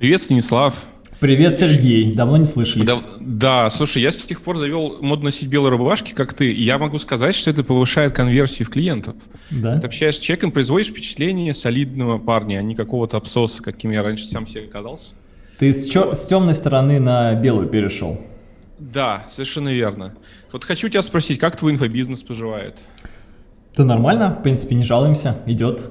Привет, Станислав. Привет, Сергей. Давно не слышались. Да, да, слушай, я с тех пор завел моду носить белые рубашки, как ты, и я могу сказать, что это повышает конверсию в клиентов. Да? Ты общаешься с человеком, производишь впечатление солидного парня, а не какого-то абсоса, каким я раньше сам себе казался. Ты с, чер- с темной стороны на белую перешел. Да, совершенно верно. Вот хочу тебя спросить, как твой инфобизнес поживает? Да нормально, в принципе, не жалуемся, идет.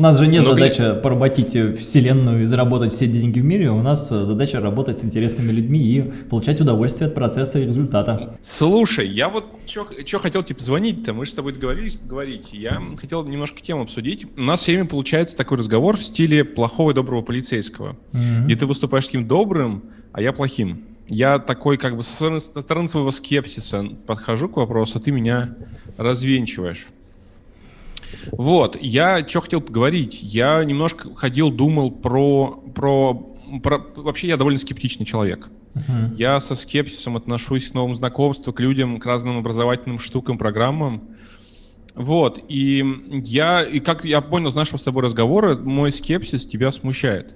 У нас же нет Но задачи ты... поработить вселенную и заработать все деньги в мире, у нас задача работать с интересными людьми и получать удовольствие от процесса и результата. Слушай, я вот что хотел тебе позвонить-то, мы же с тобой договорились поговорить, я хотел немножко тему обсудить. У нас все время получается такой разговор в стиле плохого и доброго полицейского, mm -hmm. где ты выступаешь таким добрым, а я плохим я такой как бы со стороны своего скепсиса подхожу к вопросу, а ты меня развенчиваешь. Вот, я что хотел поговорить. Я немножко ходил, думал про, про, про... Вообще я довольно скептичный человек. Uh-huh. Я со скепсисом отношусь к новым знакомствам, к людям, к разным образовательным штукам, программам. Вот, и я, и как я понял из нашего с тобой разговора, мой скепсис тебя смущает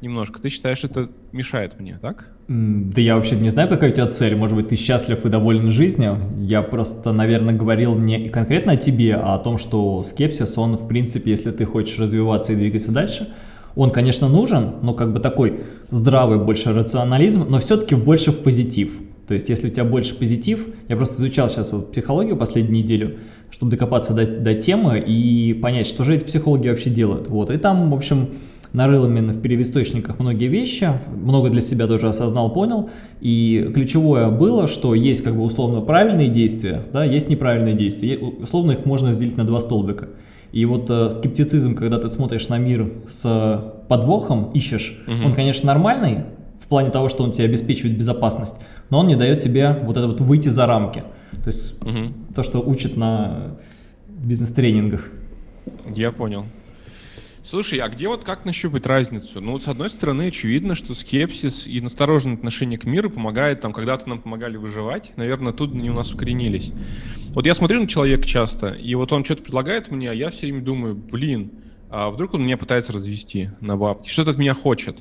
немножко. Ты считаешь, это мешает мне, так? Да я вообще не знаю, какая у тебя цель. Может быть, ты счастлив и доволен жизнью. Я просто, наверное, говорил не конкретно о тебе, а о том, что скепсис, он, в принципе, если ты хочешь развиваться и двигаться дальше, он, конечно, нужен, но как бы такой здравый больше рационализм, но все-таки больше в позитив. То есть, если у тебя больше позитив, я просто изучал сейчас вот психологию последнюю неделю, чтобы докопаться до, до темы и понять, что же эти психологи вообще делают. Вот, и там, в общем, нарыл именно в первоисточниках многие вещи, много для себя тоже осознал, понял. И ключевое было, что есть как бы условно правильные действия, да, есть неправильные действия. Условно их можно разделить на два столбика. И вот э, скептицизм, когда ты смотришь на мир с подвохом, ищешь, угу. он, конечно, нормальный, в плане того, что он тебе обеспечивает безопасность, но он не дает тебе вот это вот выйти за рамки. То есть угу. то, что учат на бизнес-тренингах. Я понял. Слушай, а где вот как нащупать разницу? Ну, вот с одной стороны, очевидно, что скепсис и настороженное отношение к миру помогает, там, когда-то нам помогали выживать. Наверное, тут они у нас укоренились. Вот я смотрю на человека часто, и вот он что-то предлагает мне, а я все время думаю, блин, а вдруг он меня пытается развести на бабки, что-то от меня хочет.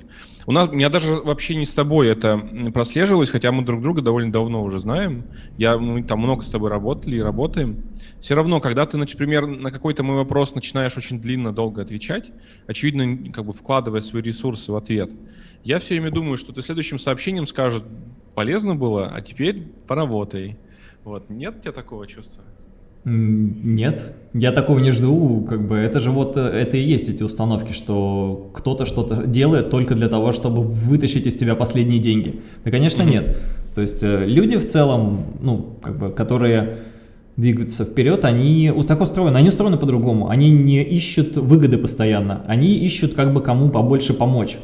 У нас, у меня даже вообще не с тобой это прослеживалось, хотя мы друг друга довольно давно уже знаем. Я, мы там много с тобой работали и работаем. Все равно, когда ты, например, на какой-то мой вопрос начинаешь очень длинно, долго отвечать, очевидно, как бы вкладывая свои ресурсы в ответ, я все время думаю, что ты следующим сообщением скажет, полезно было, а теперь поработай. Вот, нет у тебя такого чувства? Нет, я такого не жду, как бы это же вот, э, это и есть эти установки, что кто-то что-то делает только для того, чтобы вытащить из тебя последние деньги. Да, конечно, mm -hmm. нет. То есть э, люди в целом, ну, как бы, которые двигаются вперед, они так устроены, они устроены по-другому, они не ищут выгоды постоянно, они ищут как бы кому побольше помочь.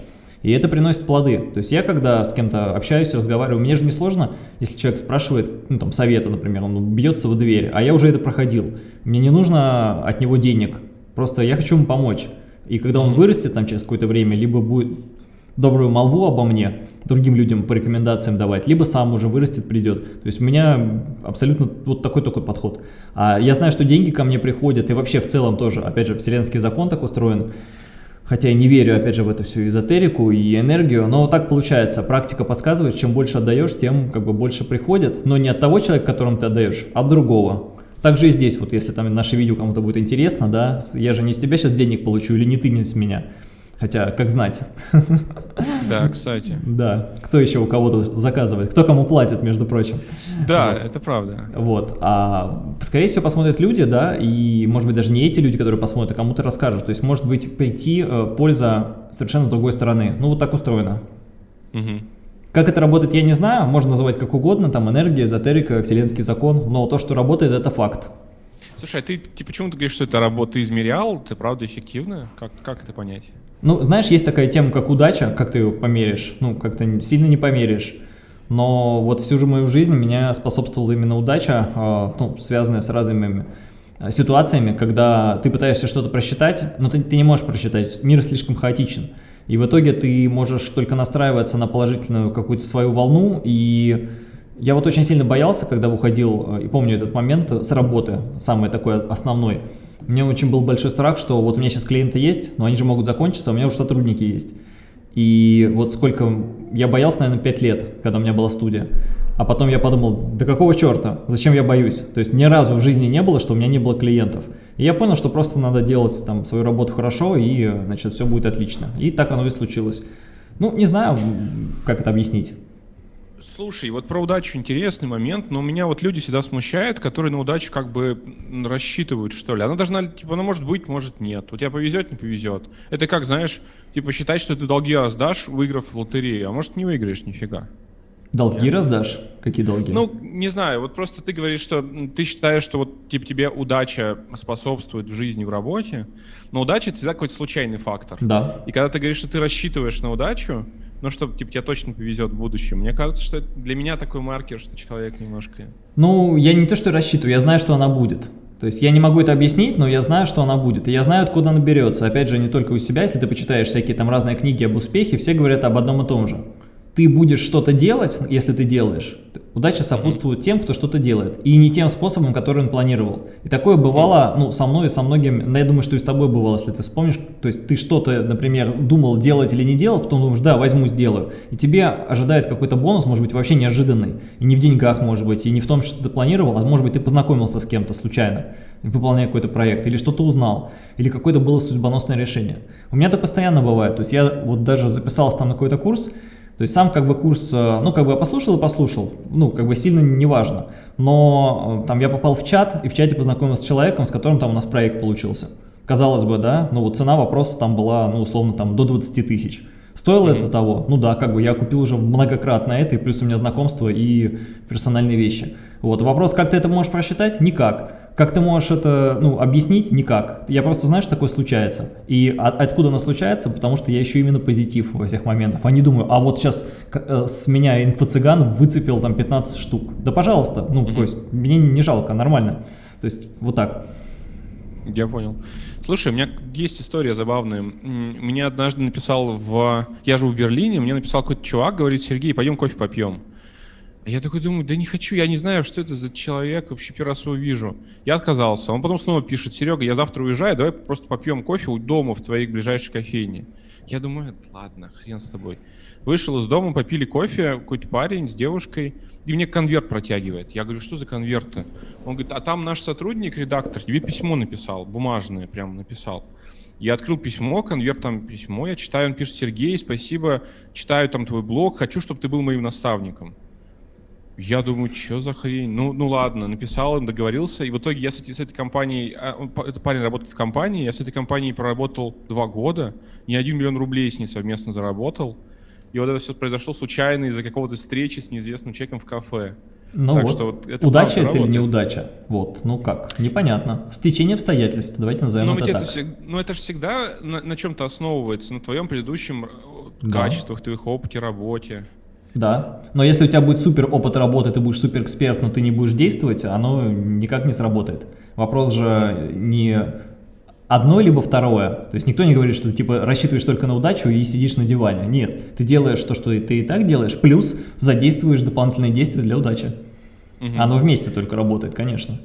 И это приносит плоды. То есть я, когда с кем-то общаюсь, разговариваю, мне же не сложно, если человек спрашивает, ну там совета, например, он бьется в дверь, а я уже это проходил. Мне не нужно от него денег, просто я хочу ему помочь. И когда он вырастет там через какое-то время, либо будет добрую молву обо мне другим людям по рекомендациям давать, либо сам уже вырастет, придет. То есть у меня абсолютно вот такой такой подход. А я знаю, что деньги ко мне приходят, и вообще в целом тоже, опять же, вселенский закон так устроен, хотя я не верю, опять же, в эту всю эзотерику и энергию, но так получается, практика подсказывает, чем больше отдаешь, тем как бы больше приходит, но не от того человека, которому ты отдаешь, а от другого. Также и здесь, вот если там наше видео кому-то будет интересно, да, я же не с тебя сейчас денег получу или не ты не с меня, Хотя, как знать. Да, кстати. Да, кто еще у кого-то заказывает, кто кому платит, между прочим. Да, вот. это правда. Вот, а скорее всего посмотрят люди, да, и может быть даже не эти люди, которые посмотрят, а кому-то расскажут. То есть может быть прийти э, польза совершенно с другой стороны. Ну вот так устроено. Угу. Как это работает, я не знаю, можно называть как угодно, там энергия, эзотерика, вселенский закон, но то, что работает, это факт. Слушай, а ты, ты почему ты говоришь, что это работа, измерял, ты правда эффективно? Как, как это понять? Ну, знаешь, есть такая тема, как удача, как ты ее померишь, ну, как-то сильно не померишь. Но вот всю же мою жизнь меня способствовала именно удача, а, ну, связанная с разными а, ситуациями, когда ты пытаешься что-то просчитать, но ты, ты не можешь просчитать, мир слишком хаотичен. И в итоге ты можешь только настраиваться на положительную какую-то свою волну. И я вот очень сильно боялся, когда уходил, а, и помню этот момент с работы, самый такой основной, меня очень был большой страх, что вот у меня сейчас клиенты есть, но они же могут закончиться, у меня уже сотрудники есть. И вот сколько... Я боялся, наверное, 5 лет, когда у меня была студия. А потом я подумал, да какого черта, зачем я боюсь? То есть ни разу в жизни не было, что у меня не было клиентов. И я понял, что просто надо делать там свою работу хорошо, и, значит, все будет отлично. И так оно и случилось. Ну, не знаю, как это объяснить. Слушай, вот про удачу интересный момент, но у меня вот люди всегда смущают, которые на удачу как бы рассчитывают, что ли. Она должна, типа, она может быть, может нет. У тебя повезет, не повезет. Это как, знаешь, типа считать, что ты долги раздашь, выиграв в лотерею, а может не выиграешь нифига. Долги Нет. раздашь? Какие долги? Ну, не знаю, вот просто ты говоришь, что ты считаешь, что вот типа тебе удача способствует в жизни, в работе, но удача это всегда какой-то случайный фактор. Да. И когда ты говоришь, что ты рассчитываешь на удачу, ну, чтобы типа, тебе точно повезет в будущем. Мне кажется, что для меня такой маркер, что человек немножко... Ну, я не то, что рассчитываю, я знаю, что она будет. То есть я не могу это объяснить, но я знаю, что она будет. И я знаю, откуда она берется. Опять же, не только у себя, если ты почитаешь всякие там разные книги об успехе, все говорят об одном и том же ты будешь что-то делать, если ты делаешь, удача сопутствует тем, кто что-то делает, и не тем способом, который он планировал. И такое бывало, ну, со мной и со многими, ну, я думаю, что и с тобой бывало, если ты вспомнишь, то есть ты что-то, например, думал делать или не делать, потом думаешь, да, возьму, сделаю, и тебе ожидает какой-то бонус, может быть, вообще неожиданный, и не в деньгах, может быть, и не в том, что ты планировал, а может быть, ты познакомился с кем-то случайно, выполняя какой-то проект, или что-то узнал, или какое-то было судьбоносное решение. У меня это постоянно бывает, то есть я вот даже записался там на какой-то курс, то есть сам как бы курс, э, ну как бы послушал и послушал, ну как бы сильно не важно. Но э, там я попал в чат и в чате познакомился с человеком, с которым там у нас проект получился. Казалось бы, да, ну вот цена вопроса там была, ну условно там до 20 тысяч. Стоило mm -hmm. это того? Ну да, как бы я купил уже многократно это, и плюс у меня знакомство и персональные вещи. Вот, вопрос, как ты это можешь просчитать? Никак. Как ты можешь это ну, объяснить? Никак. Я просто знаю, что такое случается. И от, откуда оно случается? Потому что я ищу именно позитив во всех моментах. А не думаю, а вот сейчас э, с меня инфо-цыган выцепил там 15 штук. Да пожалуйста, ну, mm -hmm. то есть мне не жалко, нормально. То есть вот так. Я понял. Слушай, у меня есть история забавная. Мне однажды написал в... Я живу в Берлине, мне написал какой-то чувак, говорит, Сергей, пойдем кофе попьем. Я такой думаю, да не хочу, я не знаю, что это за человек, вообще первый раз его вижу. Я отказался. Он потом снова пишет, Серега, я завтра уезжаю, давай просто попьем кофе у дома в твоей ближайшей кофейне. Я думаю, ладно, хрен с тобой. Вышел из дома, попили кофе, какой-то парень с девушкой, и мне конверт протягивает. Я говорю, что за конверты? Он говорит, а там наш сотрудник, редактор, тебе письмо написал, бумажное прям написал. Я открыл письмо, конверт там письмо, я читаю, он пишет, Сергей, спасибо, читаю там твой блог, хочу, чтобы ты был моим наставником. Я думаю, что за хрень? Ну, ну ладно, написал им, договорился. И в итоге я с, с этой компанией, а, этот парень работает в компании, я с этой компанией проработал два года, не один миллион рублей с ней совместно заработал. И вот это все произошло случайно из-за какого-то встречи с неизвестным человеком в кафе. Ну так вот, что вот это удача это работает. или неудача? Вот, ну как, непонятно. Стечение обстоятельств, давайте назовем но это ведь так. Это, но это же всегда на, на чем-то основывается, на твоем предыдущем э, да. качествах, твоих опыте, работе. Да, но если у тебя будет супер опыт работы, ты будешь супер эксперт, но ты не будешь действовать, оно никак не сработает. Вопрос же не одно либо второе. То есть никто не говорит, что ты типа рассчитываешь только на удачу и сидишь на диване. Нет, ты делаешь то, что ты и так делаешь, плюс задействуешь дополнительные действия для удачи. Угу. Оно вместе только работает, конечно.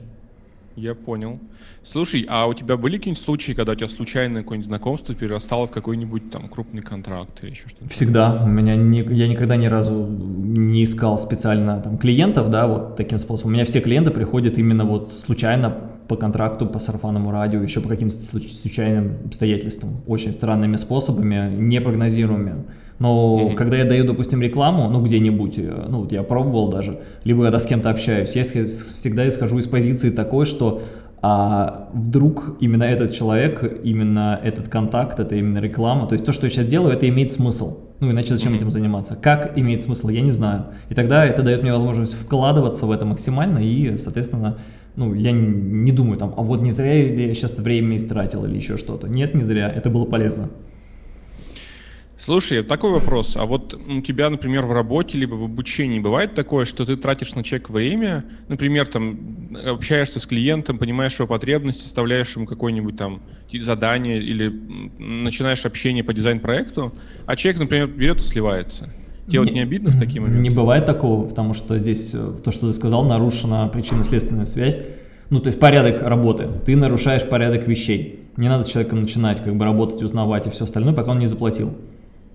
Я понял. Слушай, а у тебя были какие-нибудь случаи, когда у тебя случайное какое-нибудь знакомство перерастало в какой-нибудь там крупный контракт или еще что-то? Всегда. У меня не, я никогда ни разу не искал специально там клиентов, да, вот таким способом. У меня все клиенты приходят именно вот случайно по контракту, по сарафанному радио, еще по каким-то случайным обстоятельствам, очень странными способами, непрогнозируемыми. Но mm -hmm. когда я даю, допустим, рекламу, ну, где-нибудь, э, ну, вот я пробовал даже, либо когда с кем-то общаюсь, я всегда исхожу из позиции такой, что а вдруг именно этот человек, именно этот контакт, это именно реклама, то есть то, что я сейчас делаю, это имеет смысл. Ну, иначе зачем mm -hmm. этим заниматься? Как имеет смысл, я не знаю. И тогда это дает мне возможность вкладываться в это максимально и, соответственно, ну, я не, думаю там, а вот не зря я сейчас время истратил или еще что-то. Нет, не зря, это было полезно. Слушай, такой вопрос. А вот у тебя, например, в работе либо в обучении бывает такое, что ты тратишь на человек время, например, там общаешься с клиентом, понимаешь его потребности, составляешь ему какое-нибудь там задание или начинаешь общение по дизайн-проекту, а человек, например, берет и сливается. Тебе не, вот не обидно в такие моменты? Не бывает такого, потому что здесь э, то, что ты сказал, нарушена причинно-следственная связь. Ну, то есть порядок работы. Ты нарушаешь порядок вещей. Не надо с человеком начинать как бы работать, узнавать и все остальное, пока он не заплатил.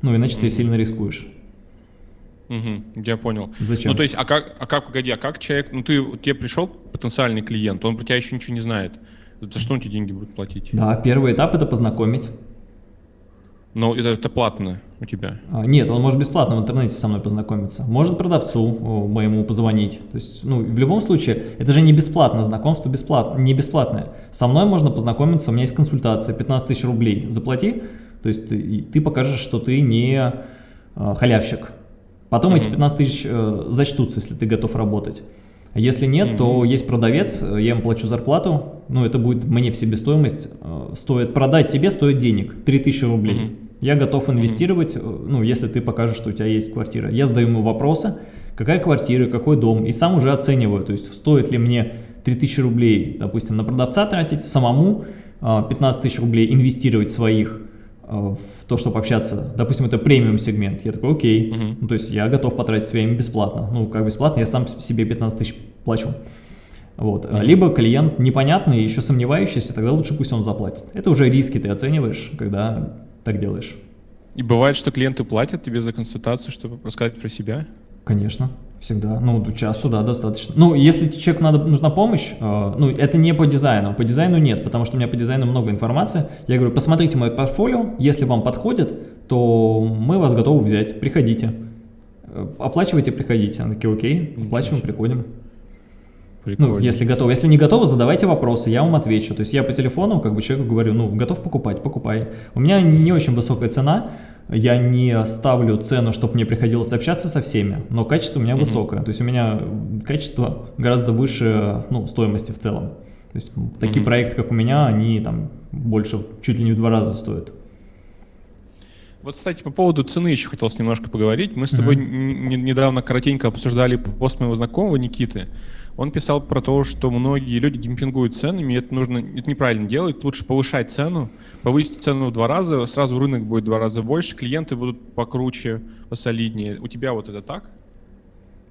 Ну, иначе ты сильно рискуешь. Угу, я понял. Зачем? Ну, то есть, а как, а как, погоди, а как человек, ну, ты, тебе пришел потенциальный клиент, он про тебя еще ничего не знает. За что он тебе деньги будет платить? Да, первый этап это познакомить. Но это, это платно у тебя? А, нет, он может бесплатно в интернете со мной познакомиться. Может продавцу моему позвонить. То есть, ну, в любом случае, это же не бесплатно, знакомство бесплатно, не бесплатное. Со мной можно познакомиться, у меня есть консультация, 15 тысяч рублей. Заплати, то есть ты, ты покажешь, что ты не а, халявщик. Потом mm -hmm. эти 15 тысяч э, зачтутся, если ты готов работать. Если нет, mm -hmm. то есть продавец, я ему плачу зарплату, ну это будет мне в себестоимость, э, стоит продать тебе стоит денег, 3000 рублей. Mm -hmm. Я готов инвестировать, mm -hmm. ну если ты покажешь, что у тебя есть квартира. Я задаю ему вопросы, какая квартира, какой дом, и сам уже оцениваю, то есть стоит ли мне 3000 рублей, допустим, на продавца тратить, самому 15 э, тысяч рублей инвестировать своих, Э, в то, чтобы общаться, допустим, это премиум сегмент, я такой, окей, угу. ну, то есть я готов потратить время бесплатно, ну, как бесплатно, я сам себе 15 тысяч плачу. Вот. Угу. Либо клиент непонятный, еще сомневающийся, тогда лучше пусть он заплатит. Это уже риски ты оцениваешь, когда так делаешь. И бывает, что клиенты платят тебе за консультацию, чтобы рассказать про себя? Конечно. Всегда, ну, часто, да, достаточно. Ну, если человеку надо, нужна помощь, э, ну, это не по дизайну, по дизайну нет, потому что у меня по дизайну много информации. Я говорю, посмотрите мое портфолио, если вам подходит, то мы вас готовы взять, приходите. Э, оплачивайте, приходите. Они такие, окей, оплачиваем, приходим. Прикольно. Ну, если готовы. Если не готовы, задавайте вопросы, я вам отвечу. То есть я по телефону как бы человеку говорю, ну, готов покупать, покупай. У меня не очень высокая цена, я не ставлю цену, чтобы мне приходилось общаться со всеми, но качество у меня mm -hmm. высокое. То есть у меня качество гораздо выше ну, стоимости в целом. То есть такие mm -hmm. проекты, как у меня, они там больше, чуть ли не в два раза стоят. Вот, кстати, по поводу цены еще хотелось немножко поговорить. Мы с тобой mm -hmm. недавно коротенько обсуждали пост моего знакомого Никиты. Он писал про то, что многие люди демпингуют ценами, и это нужно, это неправильно делать, лучше повышать цену, повысить цену в два раза, сразу рынок будет в два раза больше, клиенты будут покруче, посолиднее. У тебя вот это так?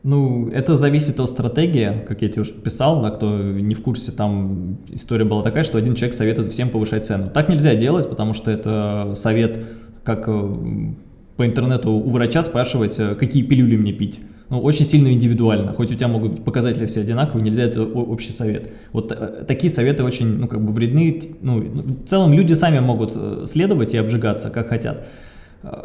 Ну, это зависит от стратегии, как я тебе уже писал, да, кто не в курсе, там история была такая, что один человек советует всем повышать цену. Так нельзя делать, потому что это совет, как э, по интернету у врача спрашивать, э, какие пилюли мне пить ну, очень сильно индивидуально. Хоть у тебя могут быть показатели все одинаковые, нельзя это общий совет. Вот э, такие советы очень, ну, как бы вредны. Ну, в целом люди сами могут э, следовать и обжигаться, как хотят.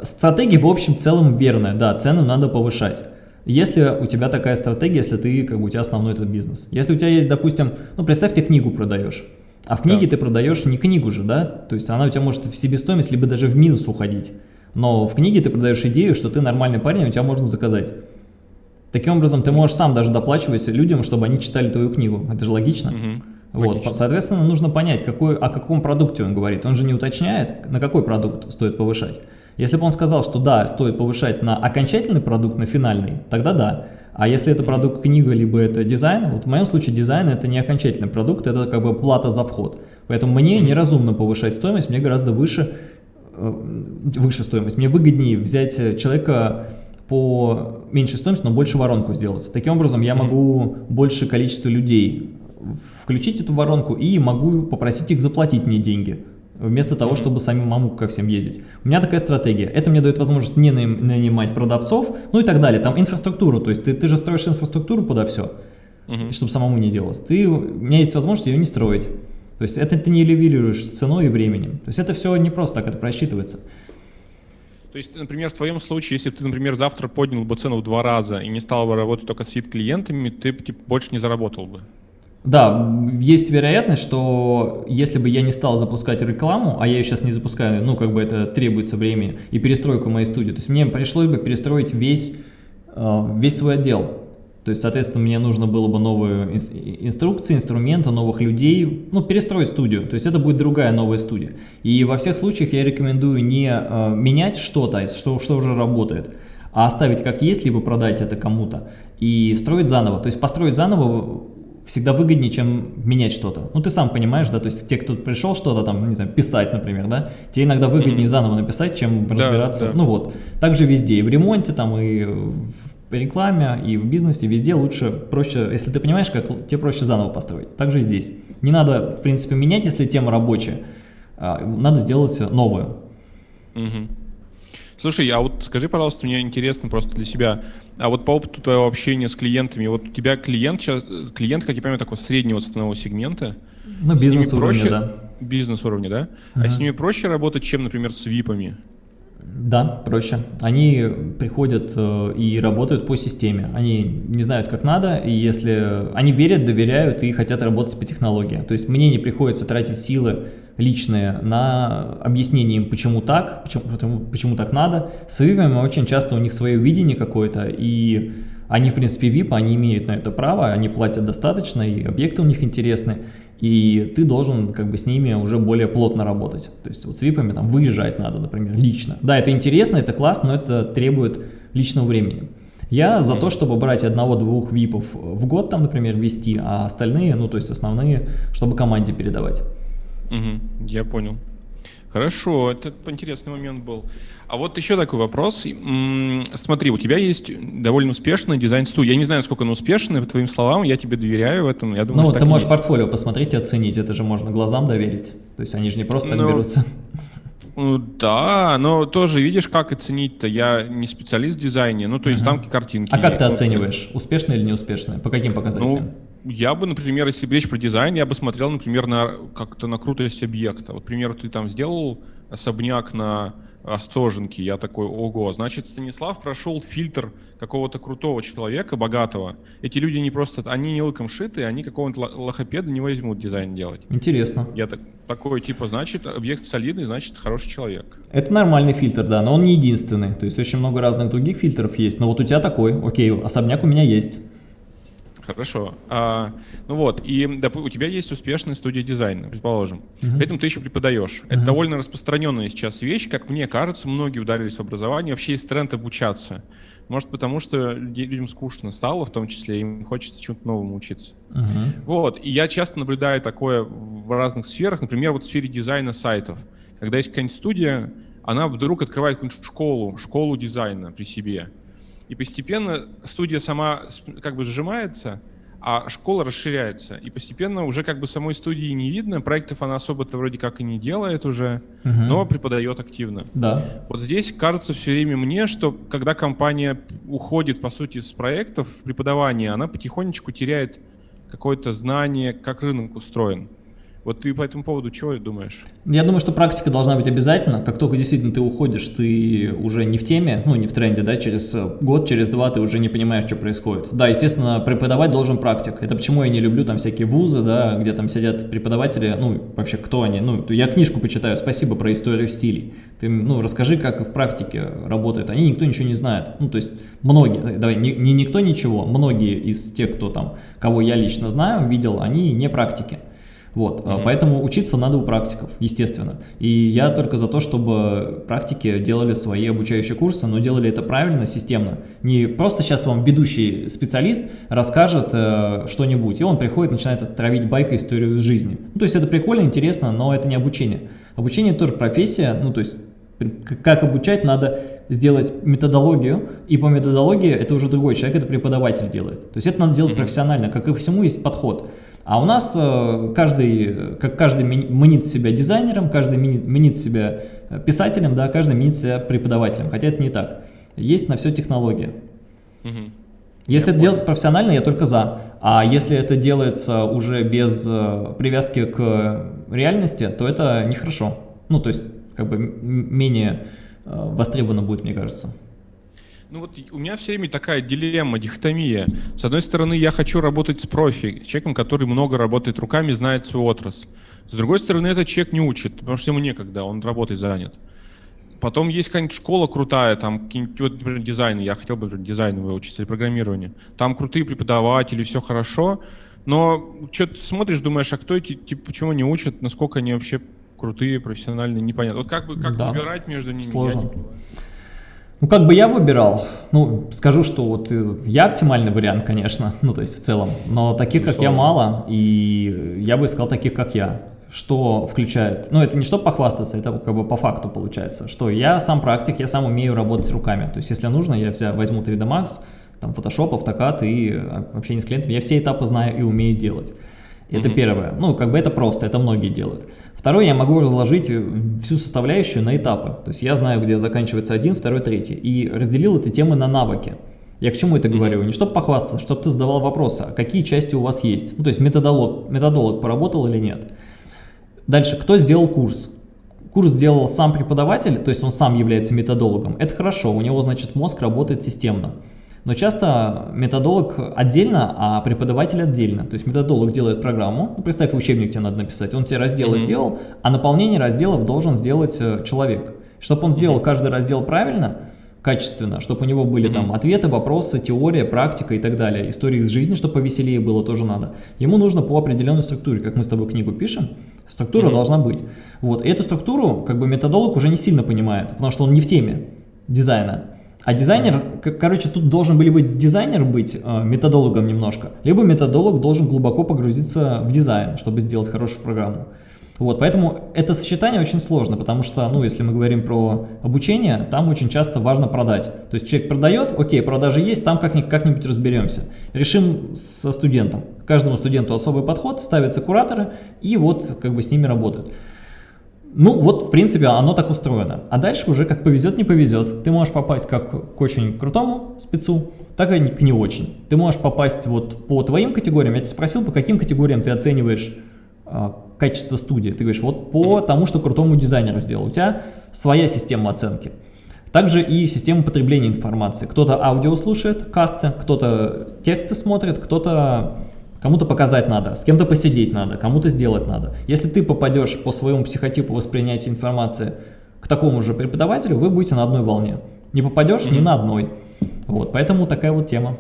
Стратегия в общем целом верная, да, цену надо повышать. Если у тебя такая стратегия, если ты, как бы, у тебя основной этот бизнес. Если у тебя есть, допустим, ну, представь, ты книгу продаешь. А в книге да. ты продаешь не книгу же, да? То есть она у тебя может в себестоимость, либо даже в минус уходить. Но в книге ты продаешь идею, что ты нормальный парень, у тебя можно заказать. Таким образом, ты можешь сам даже доплачивать людям, чтобы они читали твою книгу. Это же логично. Угу. Вот, Логично. соответственно, нужно понять, какой, о каком продукте он говорит. Он же не уточняет, на какой продукт стоит повышать. Если бы он сказал, что да, стоит повышать на окончательный продукт, на финальный, тогда да. А если это продукт книга, либо это дизайн, вот в моем случае дизайн это не окончательный продукт, это как бы плата за вход. Поэтому мне неразумно повышать стоимость, мне гораздо выше, выше стоимость. Мне выгоднее взять человека по меньшей стоимости, но больше воронку сделать. Таким образом, я могу больше количество людей включить эту воронку и могу попросить их заплатить мне деньги, вместо того, чтобы самому ко всем ездить. У меня такая стратегия. Это мне дает возможность не нанимать продавцов, ну и так далее. Там инфраструктуру, то есть ты, ты же строишь инфраструктуру подо все, uh чтобы самому не делать. Ты, у меня есть возможность ее не строить. То есть это ты не левелируешь с ценой и временем. То есть это все не просто так, это просчитывается. То есть, например, в твоем случае, если ты, например, завтра поднял бы цену в два раза и не стал бы работать только с VIP-клиентами, ты типа, больше не заработал бы. Да, есть вероятность, что если бы я не стал запускать рекламу, а я ее сейчас не запускаю, ну, как бы это требуется времени, и перестройку моей студии, то есть мне пришлось бы перестроить весь, э, весь свой отдел. То есть, соответственно, мне нужно было бы новые инструкции, инструменты, новых людей, ну, перестроить студию. То есть это будет другая новая студия. И во всех случаях я рекомендую не э, менять что-то, что, что уже работает, а оставить как есть, либо продать это кому-то и строить заново. То есть построить заново всегда выгоднее, чем менять что-то. Ну, ты сам понимаешь, да, то есть те, кто пришел что-то там, не знаю, писать, например, да, тебе иногда выгоднее mm -hmm. заново написать, чем разбираться. Да, да. Ну вот, также везде, и в ремонте там, и в по рекламе и в бизнесе везде лучше, проще, если ты понимаешь, как тебе проще заново построить. Также здесь. Не надо, в принципе, менять, если тема рабочая, а, надо сделать новую. Угу. Слушай, а вот скажи, пожалуйста, мне интересно просто для себя, а вот по опыту твоего общения с клиентами, вот у тебя клиент сейчас, клиент, как я понимаю, такого среднего ценового сегмента? Ну, бизнес-уровня, да. Бизнес-уровня, да? Uh-huh. А с ними проще работать, чем, например, с випами? Да, проще. Они приходят э, и работают по системе. Они не знают, как надо, и если они верят, доверяют и хотят работать по технологии. То есть мне не приходится тратить силы личные на объяснение им, почему так, почему, почему так надо. С випами очень часто у них свое видение какое-то, и они, в принципе, VIP, они имеют на это право, они платят достаточно, и объекты у них интересны и ты должен как бы с ними уже более плотно работать. То есть вот с випами там выезжать надо, например, лично. Да, это интересно, это классно, но это требует личного времени. Я за то, чтобы брать одного-двух випов в год, там, например, вести, а остальные, ну, то есть основные, чтобы команде передавать. Угу, я понял. Хорошо, это интересный момент был. А вот еще такой вопрос. Смотри, у тебя есть довольно успешный дизайн-студия. Я не знаю, сколько она успешная, по твоим словам, я тебе доверяю в этом. Я думаю, ну, ты можешь портфолио посмотреть и оценить, это же можно глазам доверить. То есть они же не просто так ну, берутся. Ну да, но тоже видишь, как оценить-то. Я не специалист в дизайне, ну то есть uh-huh. там картинки. А как ты оцениваешь, успешно или неуспешно? По каким показателям? Ну, я бы, например, если речь про дизайн, я бы смотрел, например, на как-то на крутость объекта. Вот, например, ты там сделал особняк на Остоженки. Я такой, ого, значит, Станислав прошел фильтр какого-то крутого человека, богатого. Эти люди не просто, они не лыком шиты, они какого-то лохопеда не возьмут дизайн делать. Интересно. Я так, такой, типа, значит, объект солидный, значит, хороший человек. Это нормальный фильтр, да, но он не единственный. То есть очень много разных других фильтров есть. Но вот у тебя такой, окей, особняк у меня есть. Хорошо. А, ну вот, и доп, у тебя есть успешная студия дизайна, предположим. Uh-huh. При этом ты еще преподаешь. Uh-huh. Это довольно распространенная сейчас вещь. Как мне кажется, многие ударились в образование. Вообще есть тренд обучаться. Может, потому что людям скучно стало, в том числе, им хочется чему-то новому учиться. Uh-huh. Вот, и я часто наблюдаю такое в разных сферах. Например, вот в сфере дизайна сайтов. Когда есть какая-нибудь студия, она вдруг открывает какую-нибудь школу, школу дизайна при себе. И постепенно студия сама как бы сжимается, а школа расширяется. И постепенно уже как бы самой студии не видно, проектов она особо-то вроде как и не делает уже, угу. но преподает активно. Да. Вот здесь кажется все время мне, что когда компания уходит, по сути, с проектов в преподавание, она потихонечку теряет какое-то знание, как рынок устроен. Вот ты по этому поводу чего думаешь? Я думаю, что практика должна быть обязательно. Как только действительно ты уходишь, ты уже не в теме, ну не в тренде, да, через год, через два ты уже не понимаешь, что происходит. Да, естественно, преподавать должен практик. Это почему я не люблю там всякие вузы, да, где там сидят преподаватели, ну вообще кто они. Ну, я книжку почитаю, спасибо про историю стилей. Ты, ну, расскажи, как в практике работает. Они никто ничего не знает. Ну, то есть многие, давай, не, не никто ничего, многие из тех, кто там, кого я лично знаю, видел, они не практики. Вот, mm -hmm. поэтому учиться надо у практиков, естественно. И я только за то, чтобы практики делали свои обучающие курсы, но делали это правильно, системно. Не просто сейчас вам ведущий специалист расскажет э, что-нибудь, и он приходит, начинает травить байкой историю жизни. Ну, то есть это прикольно, интересно, но это не обучение. Обучение тоже профессия, ну, то есть как обучать, надо сделать методологию, и по методологии это уже другой человек, это преподаватель делает. То есть это надо делать mm -hmm. профессионально, как и всему есть подход. А у нас э, каждый, как каждый мнит себя дизайнером, каждый мнит себя э, писателем, да, каждый мнит себя преподавателем, хотя это не так. Есть на все технология. Угу. Если я это понял. делается профессионально, я только за. А если это делается уже без э, привязки к реальности, то это нехорошо. Ну, то есть, как бы менее востребовано будет, мне кажется. Ну вот у меня все время такая дилемма, дихотомия. С одной стороны, я хочу работать с профи, человеком, который много работает руками, знает свою отрасль. С другой стороны, этот человек не учит, потому что ему некогда, он работой занят. Потом есть какая-нибудь школа крутая, там, вот, например, дизайн, я хотел бы дизайн выучить или программирование. Там крутые преподаватели, все хорошо, но что ты смотришь, думаешь, а кто эти, типа, почему не учат, насколько они вообще крутые, профессиональные, непонятно. Вот как бы как да. выбирать между ними? Сложно. Ну, как бы я выбирал, ну, скажу, что вот э, я оптимальный вариант, конечно, ну, то есть в целом, но таких, как я, мало, и я бы искал таких, как я. Что включает, ну, это не что похвастаться, это как бы по факту получается, что я сам практик, я сам умею работать руками, то есть если нужно, я взя, возьму 3D Max, там, Photoshop, AutoCAD и а, общение с клиентами, я все этапы знаю и умею делать. Это угу. первое. Ну, как бы это просто, это многие делают. Второе, я могу разложить всю составляющую на этапы. То есть я знаю, где заканчивается один, второй, третий. И разделил эти темы на навыки. Я к чему это говорю? Не чтобы похвастаться, чтобы ты задавал вопросы, а какие части у вас есть. Ну, то есть методолог, методолог поработал или нет. Дальше, кто сделал курс? Курс сделал сам преподаватель, то есть он сам является методологом. Это хорошо, у него, значит, мозг работает системно. Но часто методолог отдельно, а преподаватель отдельно. То есть методолог делает программу, ну, представь, учебник тебе надо написать, он тебе разделы mm -hmm. сделал, а наполнение разделов должен сделать э, человек. Чтобы он сделал mm -hmm. каждый раздел правильно, качественно, чтобы у него были mm -hmm. там ответы, вопросы, теория, практика и так далее. Истории из жизни, чтобы повеселее было, тоже надо. Ему нужно по определенной структуре, как мы с тобой книгу пишем, структура mm -hmm. должна быть. Вот, и эту структуру как бы методолог уже не сильно понимает, потому что он не в теме дизайна. А дизайнер, короче, тут должен были быть дизайнер быть э, методологом немножко, либо методолог должен глубоко погрузиться в дизайн, чтобы сделать хорошую программу. Вот, поэтому это сочетание очень сложно, потому что, ну, если мы говорим про обучение, там очень часто важно продать. То есть человек продает, окей, продажи есть, там как-нибудь как разберемся. Решим со студентом. Каждому студенту особый подход, ставятся кураторы, и вот как бы с ними работают. Ну, вот, в принципе, оно так устроено. А дальше уже как повезет, не повезет. Ты можешь попасть как к очень крутому спецу, так и к не очень. Ты можешь попасть вот по твоим категориям. Я тебя спросил, по каким категориям ты оцениваешь а, качество студии. Ты говоришь, вот по тому, что крутому дизайнеру сделал. У тебя своя система оценки. Также и система потребления информации. Кто-то аудио слушает, касты, кто-то тексты смотрит, кто-то Кому-то показать надо, с кем-то посидеть надо, кому-то сделать надо. Если ты попадешь по своему психотипу воспринятия информации к такому же преподавателю, вы будете на одной волне. Не попадешь mm -hmm. ни на одной. Вот, поэтому такая вот тема.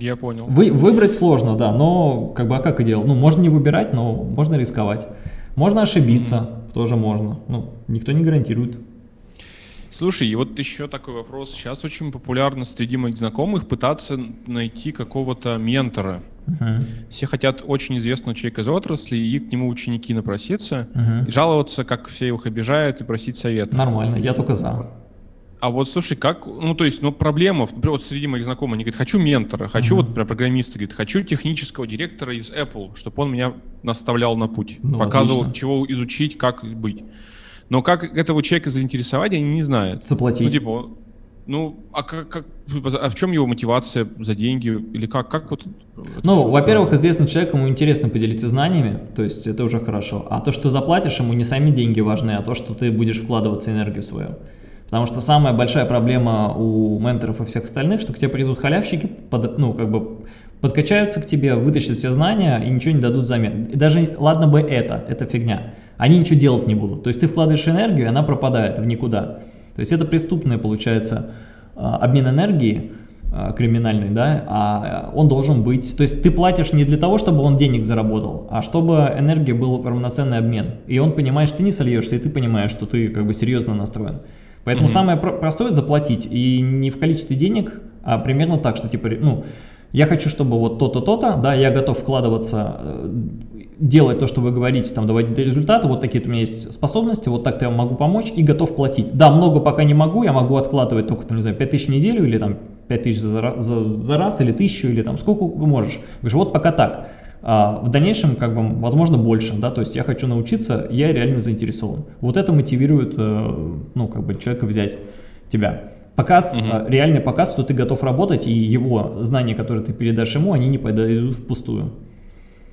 Я понял. Вы, выбрать сложно, да, но как бы а как и делал? Ну, можно не выбирать, но можно рисковать. Можно ошибиться, mm -hmm. тоже можно. Ну, никто не гарантирует. Слушай, и вот еще такой вопрос. Сейчас очень популярно среди моих знакомых пытаться найти какого-то ментора. Uh-huh. Все хотят очень известного человека из отрасли, и к нему ученики напроситься, uh-huh. и жаловаться, как все их обижают, и просить совета. Нормально, я только за. А вот слушай, как, ну то есть, ну проблема, например, вот среди моих знакомых, они говорят, хочу ментора, хочу uh-huh. вот например, программиста, говорит, хочу технического директора из Apple, чтобы он меня наставлял на путь, ну, показывал, отлично. чего изучить, как быть. Но как этого человека заинтересовать, они не знают. Заплатить. Ну, типа, ну, а, как, как, а в чем его мотивация за деньги? Или как? как вот ну, во-первых, известный человек, ему интересно поделиться знаниями, то есть это уже хорошо. А то, что заплатишь, ему не сами деньги важны, а то, что ты будешь вкладываться энергию свою. Потому что самая большая проблема у менторов и всех остальных, что к тебе придут халявщики, под, ну, как бы подкачаются к тебе, вытащат все знания и ничего не дадут взамен. И даже, ладно бы это, это фигня, они ничего делать не будут. То есть ты вкладываешь энергию, и она пропадает в никуда. То есть это преступное, получается, а, обмен энергии а, криминальный, да, а он должен быть, то есть ты платишь не для того, чтобы он денег заработал, а чтобы энергия был равноценный обмен. И он понимает, что ты не сольешься, и ты понимаешь, что ты как бы серьезно настроен. Поэтому mm -hmm. самое простое заплатить, и не в количестве денег, а примерно так, что типа, ну, я хочу, чтобы вот то-то, то-то, да, я готов вкладываться э, делать то, что вы говорите, там, доводить до результата, вот такие у меня есть способности, вот так-то я могу помочь и готов платить. Да, много пока не могу, я могу откладывать только, там, не знаю, 5000 в неделю или там 5000 за, за, за раз, или 1000, или там сколько вы можешь. Говоришь, вот пока так. А в дальнейшем, как бы, возможно, больше, да, то есть я хочу научиться, я реально заинтересован. Вот это мотивирует, э, ну, как бы, человека взять тебя. Показ, угу. реальный показ, что ты готов работать, и его знания, которые ты передашь ему, они не пойдут впустую.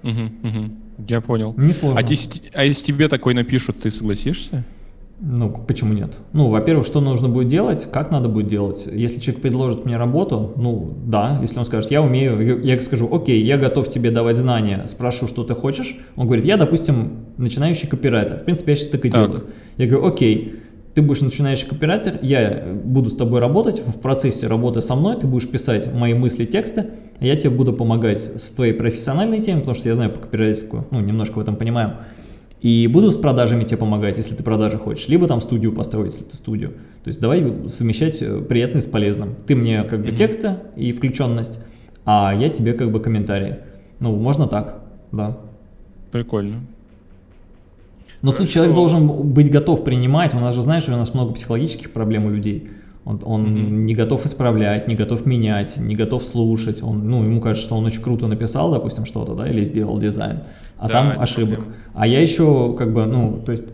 Угу, угу. Я понял. Несложно. А, если, а если тебе такой напишут, ты согласишься? Ну, почему нет? Ну, во-первых, что нужно будет делать, как надо будет делать. Если человек предложит мне работу, ну, да, если он скажет, я умею, я скажу, окей, я готов тебе давать знания, спрошу, что ты хочешь. Он говорит, я, допустим, начинающий копирайтер. В принципе, я сейчас так и так. делаю. Я говорю, окей, ты будешь начинающий копирайтер, я буду с тобой работать, в процессе работы со мной ты будешь писать мои мысли, тексты, а я тебе буду помогать с твоей профессиональной темой, потому что я знаю по копирайтерскую, ну, немножко в этом понимаю, и буду с продажами тебе помогать, если ты продажи хочешь, либо там студию построить, если ты студию. То есть давай совмещать э, приятное с полезным. Ты мне как бы тексты и включенность, а я тебе как бы комментарии. Ну, можно так, да. Прикольно. Но Хорошо. тут человек должен быть готов принимать, у нас же, знаешь, у нас много психологических проблем у людей. Он, он mm -hmm. не готов исправлять, не готов менять, не готов слушать. Он, ну, ему кажется, что он очень круто написал, допустим, что-то, да, или сделал дизайн, а да, там ошибок. Проблема. А я еще, как бы, ну, то есть,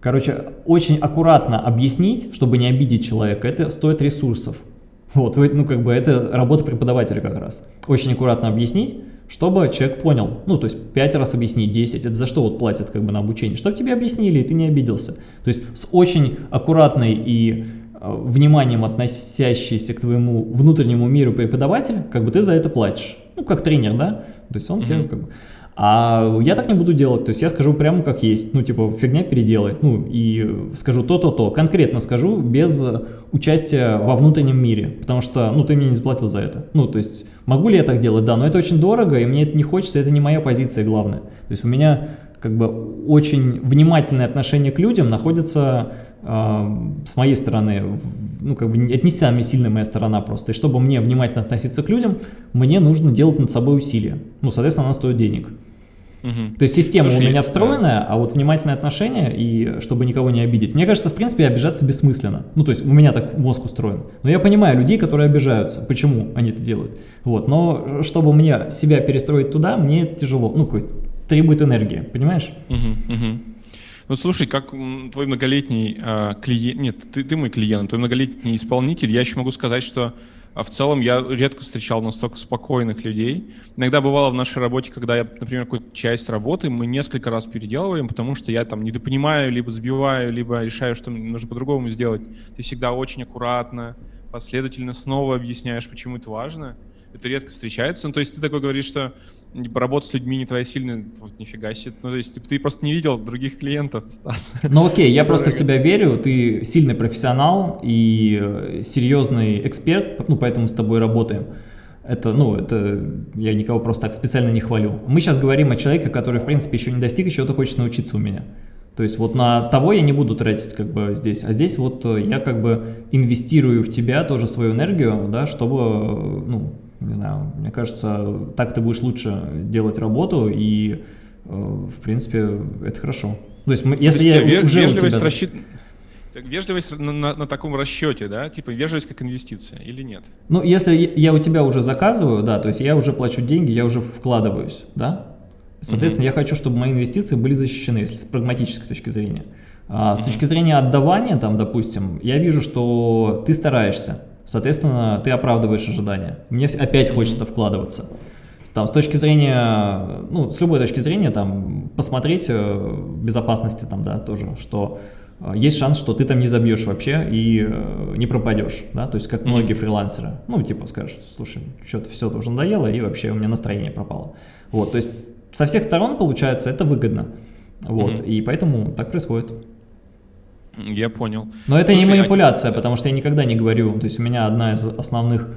короче, очень аккуратно объяснить, чтобы не обидеть человека, это стоит ресурсов. Вот, ну, как бы, это работа преподавателя как раз. Очень аккуратно объяснить, чтобы человек понял, ну, то есть 5 раз объяснить, 10, это за что вот платят как бы на обучение, чтобы тебе объяснили, и ты не обиделся. То есть с очень аккуратной и э, вниманием относящийся к твоему внутреннему миру преподаватель, как бы ты за это платишь. Ну, как тренер, да? То есть он mm -hmm. тебе как бы... А я так не буду делать, то есть я скажу прямо как есть, ну типа фигня переделай, ну и скажу то-то-то, конкретно скажу, без участия во внутреннем мире, потому что, ну ты мне не заплатил за это. Ну то есть могу ли я так делать? Да, но это очень дорого, и мне это не хочется, это не моя позиция главная. То есть у меня как бы очень внимательное отношение к людям находится с моей стороны, ну как бы это не самая сильная моя сторона просто. И чтобы мне внимательно относиться к людям, мне нужно делать над собой усилия. Ну, соответственно, она стоит денег. Угу. То есть система Слушай, у меня встроенная, да. а вот внимательное отношение, и чтобы никого не обидеть. Мне кажется, в принципе, обижаться бессмысленно. Ну, то есть у меня так мозг устроен. Но я понимаю людей, которые обижаются, почему они это делают. Вот. Но чтобы мне себя перестроить туда, мне это тяжело. Ну, то есть требует энергии, понимаешь? Угу, угу. Вот слушай, как твой многолетний э, клиент, нет, ты, ты мой клиент, твой многолетний исполнитель, я еще могу сказать, что а в целом я редко встречал настолько спокойных людей. Иногда бывало в нашей работе, когда я, например, какую-то часть работы мы несколько раз переделываем, потому что я там недопонимаю, либо сбиваю, либо решаю, что нужно по-другому сделать. Ты всегда очень аккуратно, последовательно снова объясняешь, почему это важно это редко встречается. Ну, то есть ты такой говоришь, что типа, работа с людьми не твоя сильная, вот нифига себе. Ну, то есть типа, ты просто не видел других клиентов, Стас. Ну, окей, я просто в тебя верю, ты сильный профессионал и э, серьезный эксперт, ну, поэтому с тобой работаем. Это, ну, это я никого просто так специально не хвалю. Мы сейчас говорим о человеке, который, в принципе, еще не достиг, еще то хочет научиться у меня. То есть вот на того я не буду тратить как бы здесь, а здесь вот э, я как бы инвестирую в тебя тоже свою энергию, да, чтобы, э, ну, не знаю, мне кажется, так ты будешь лучше делать работу, и, э, в принципе, это хорошо. То есть, если То есть, я уже вежливость, тебя... рассчит... вежливость на, на, на таком расчете, да, типа вежливость как инвестиция или нет? Ну, если я у тебя уже заказываю, да, то есть я уже плачу деньги, я уже вкладываюсь, да, соответственно, угу. я хочу, чтобы мои инвестиции были защищены, если с прагматической точки зрения. А, с угу. точки зрения отдавания, там, допустим, я вижу, что ты стараешься, Соответственно, ты оправдываешь ожидания. Мне опять хочется вкладываться. Там, с точки зрения, ну, с любой точки зрения, там, посмотреть э, безопасности, там, да, тоже, что э, есть шанс, что ты там не забьешь вообще и э, не пропадешь, да, то есть как многие фрилансеры, ну, типа скажешь, слушай, что-то все уже надоело и вообще у меня настроение пропало. Вот, то есть со всех сторон, получается, это выгодно, вот, mm -hmm. и поэтому так происходит. Я понял. Но это Слушай, не манипуляция, а... потому что я никогда не говорю, то есть у меня одна из основных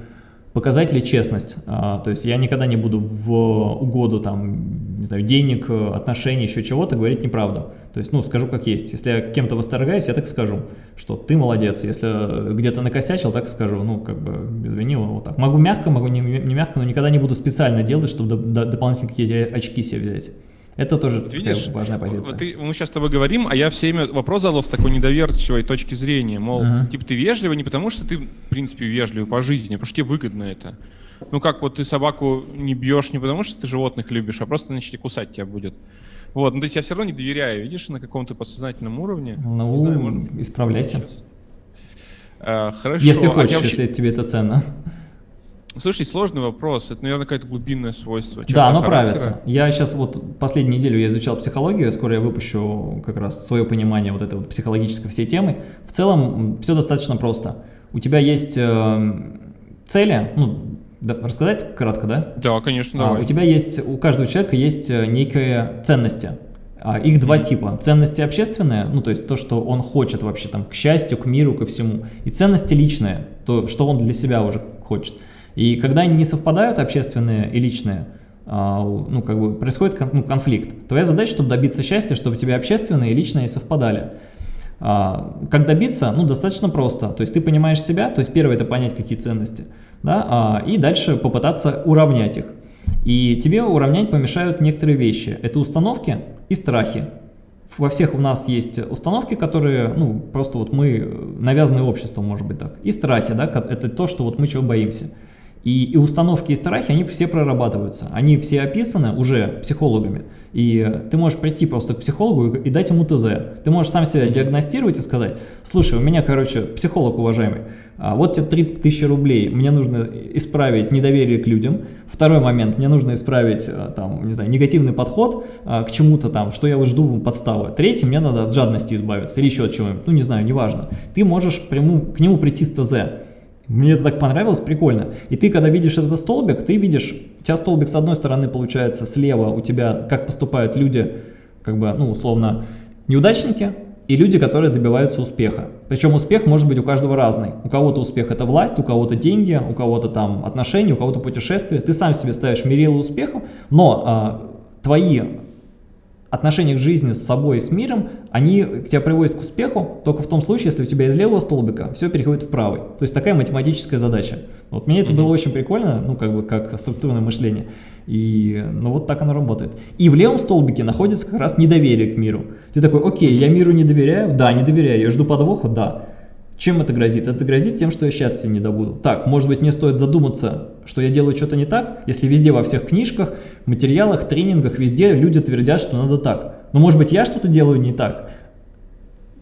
показателей честность, а, то есть я никогда не буду в угоду там, не знаю, денег, отношений, еще чего-то говорить неправду. То есть, ну, скажу как есть. Если я кем-то восторгаюсь, я так скажу, что ты молодец. Если где-то накосячил, так скажу, ну, как бы, извини, вот так. Могу мягко, могу не, не мягко, но никогда не буду специально делать, чтобы дополнительно какие-то очки себе взять. Это тоже вот видишь, важная позиция. Вот ты, мы сейчас с тобой говорим, а я все время вопрос задал с такой недоверчивой точки зрения, мол, uh -huh. типа ты вежливый не потому, что ты, в принципе, вежливый по жизни, а потому что тебе выгодно это. Ну как вот ты собаку не бьешь не потому, что ты животных любишь, а просто начали кусать тебя будет. Вот, ну то есть я все равно не доверяю, видишь, на каком-то подсознательном уровне. Ну, не знаю, может, исправляйся. А, хорошо. Если а хочешь, а вообще... если тебе это ценно. Слушай, сложный вопрос. Это, наверное, какое-то глубинное свойство. Да, оно правится. Я сейчас вот последнюю неделю я изучал психологию, скоро я выпущу как раз свое понимание вот этой вот психологической всей темы. В целом все достаточно просто. У тебя есть э, цели, ну, да, рассказать кратко, да? Да, конечно, давай. А, у тебя есть, у каждого человека есть э, некие ценности. А, их два типа. Ценности общественные, ну то есть то, что он хочет вообще там к счастью, к миру, ко всему. И ценности личные, то, что он для себя уже хочет. И когда не совпадают, общественные и личные, а, ну, как бы происходит ну, конфликт. Твоя задача, чтобы добиться счастья, чтобы у тебя общественные и личные совпадали. А, как добиться? Ну, достаточно просто. То есть ты понимаешь себя, то есть первое это понять, какие ценности, да, а, и дальше попытаться уравнять их. И тебе уравнять помешают некоторые вещи. Это установки и страхи. во всех у нас есть установки, которые, ну, просто вот мы навязаны обществом, может быть так. И страхи, да, это то, что вот мы чего боимся. И, и установки и страхи, они все прорабатываются. Они все описаны уже психологами. И ты можешь прийти просто к психологу и, и дать ему ТЗ. Ты можешь сам себя диагностировать и сказать, слушай, у меня, короче, психолог уважаемый, а вот тебе 3000 рублей, мне нужно исправить недоверие к людям. Второй момент, мне нужно исправить, э, там, не знаю, негативный подход а, к чему-то там, что я вот жду подставы. Третий, мне надо от жадности избавиться или еще от чего-нибудь, ну не знаю, неважно. Ты можешь пряму, к нему прийти с ТЗ. Мне это так понравилось, прикольно. И ты, когда видишь этот столбик, ты видишь, у тебя столбик с одной стороны получается, слева у тебя, как поступают люди, как бы, ну, условно, неудачники, и люди, которые добиваются успеха. Причем успех может быть у каждого разный. У кого-то успех это власть, у кого-то деньги, у кого-то там отношения, у кого-то путешествия. Ты сам себе ставишь мерило успеха, но а, твои отношения к жизни с собой и с миром, они тебя приводят к успеху только в том случае, если у тебя из левого столбика все переходит в правый. То есть такая математическая задача. Вот мне это mm -hmm. было очень прикольно, ну как бы как структурное мышление. И ну вот так оно работает. И в левом столбике находится как раз недоверие к миру. Ты такой, окей, я миру не доверяю? Да, не доверяю. Я жду подвоха? Да. Чем это грозит? Это грозит тем, что я счастья не добуду. Так, может быть, мне стоит задуматься, что я делаю что-то не так, если везде во всех книжках, материалах, тренингах, везде люди твердят, что надо так. Но может быть, я что-то делаю не так.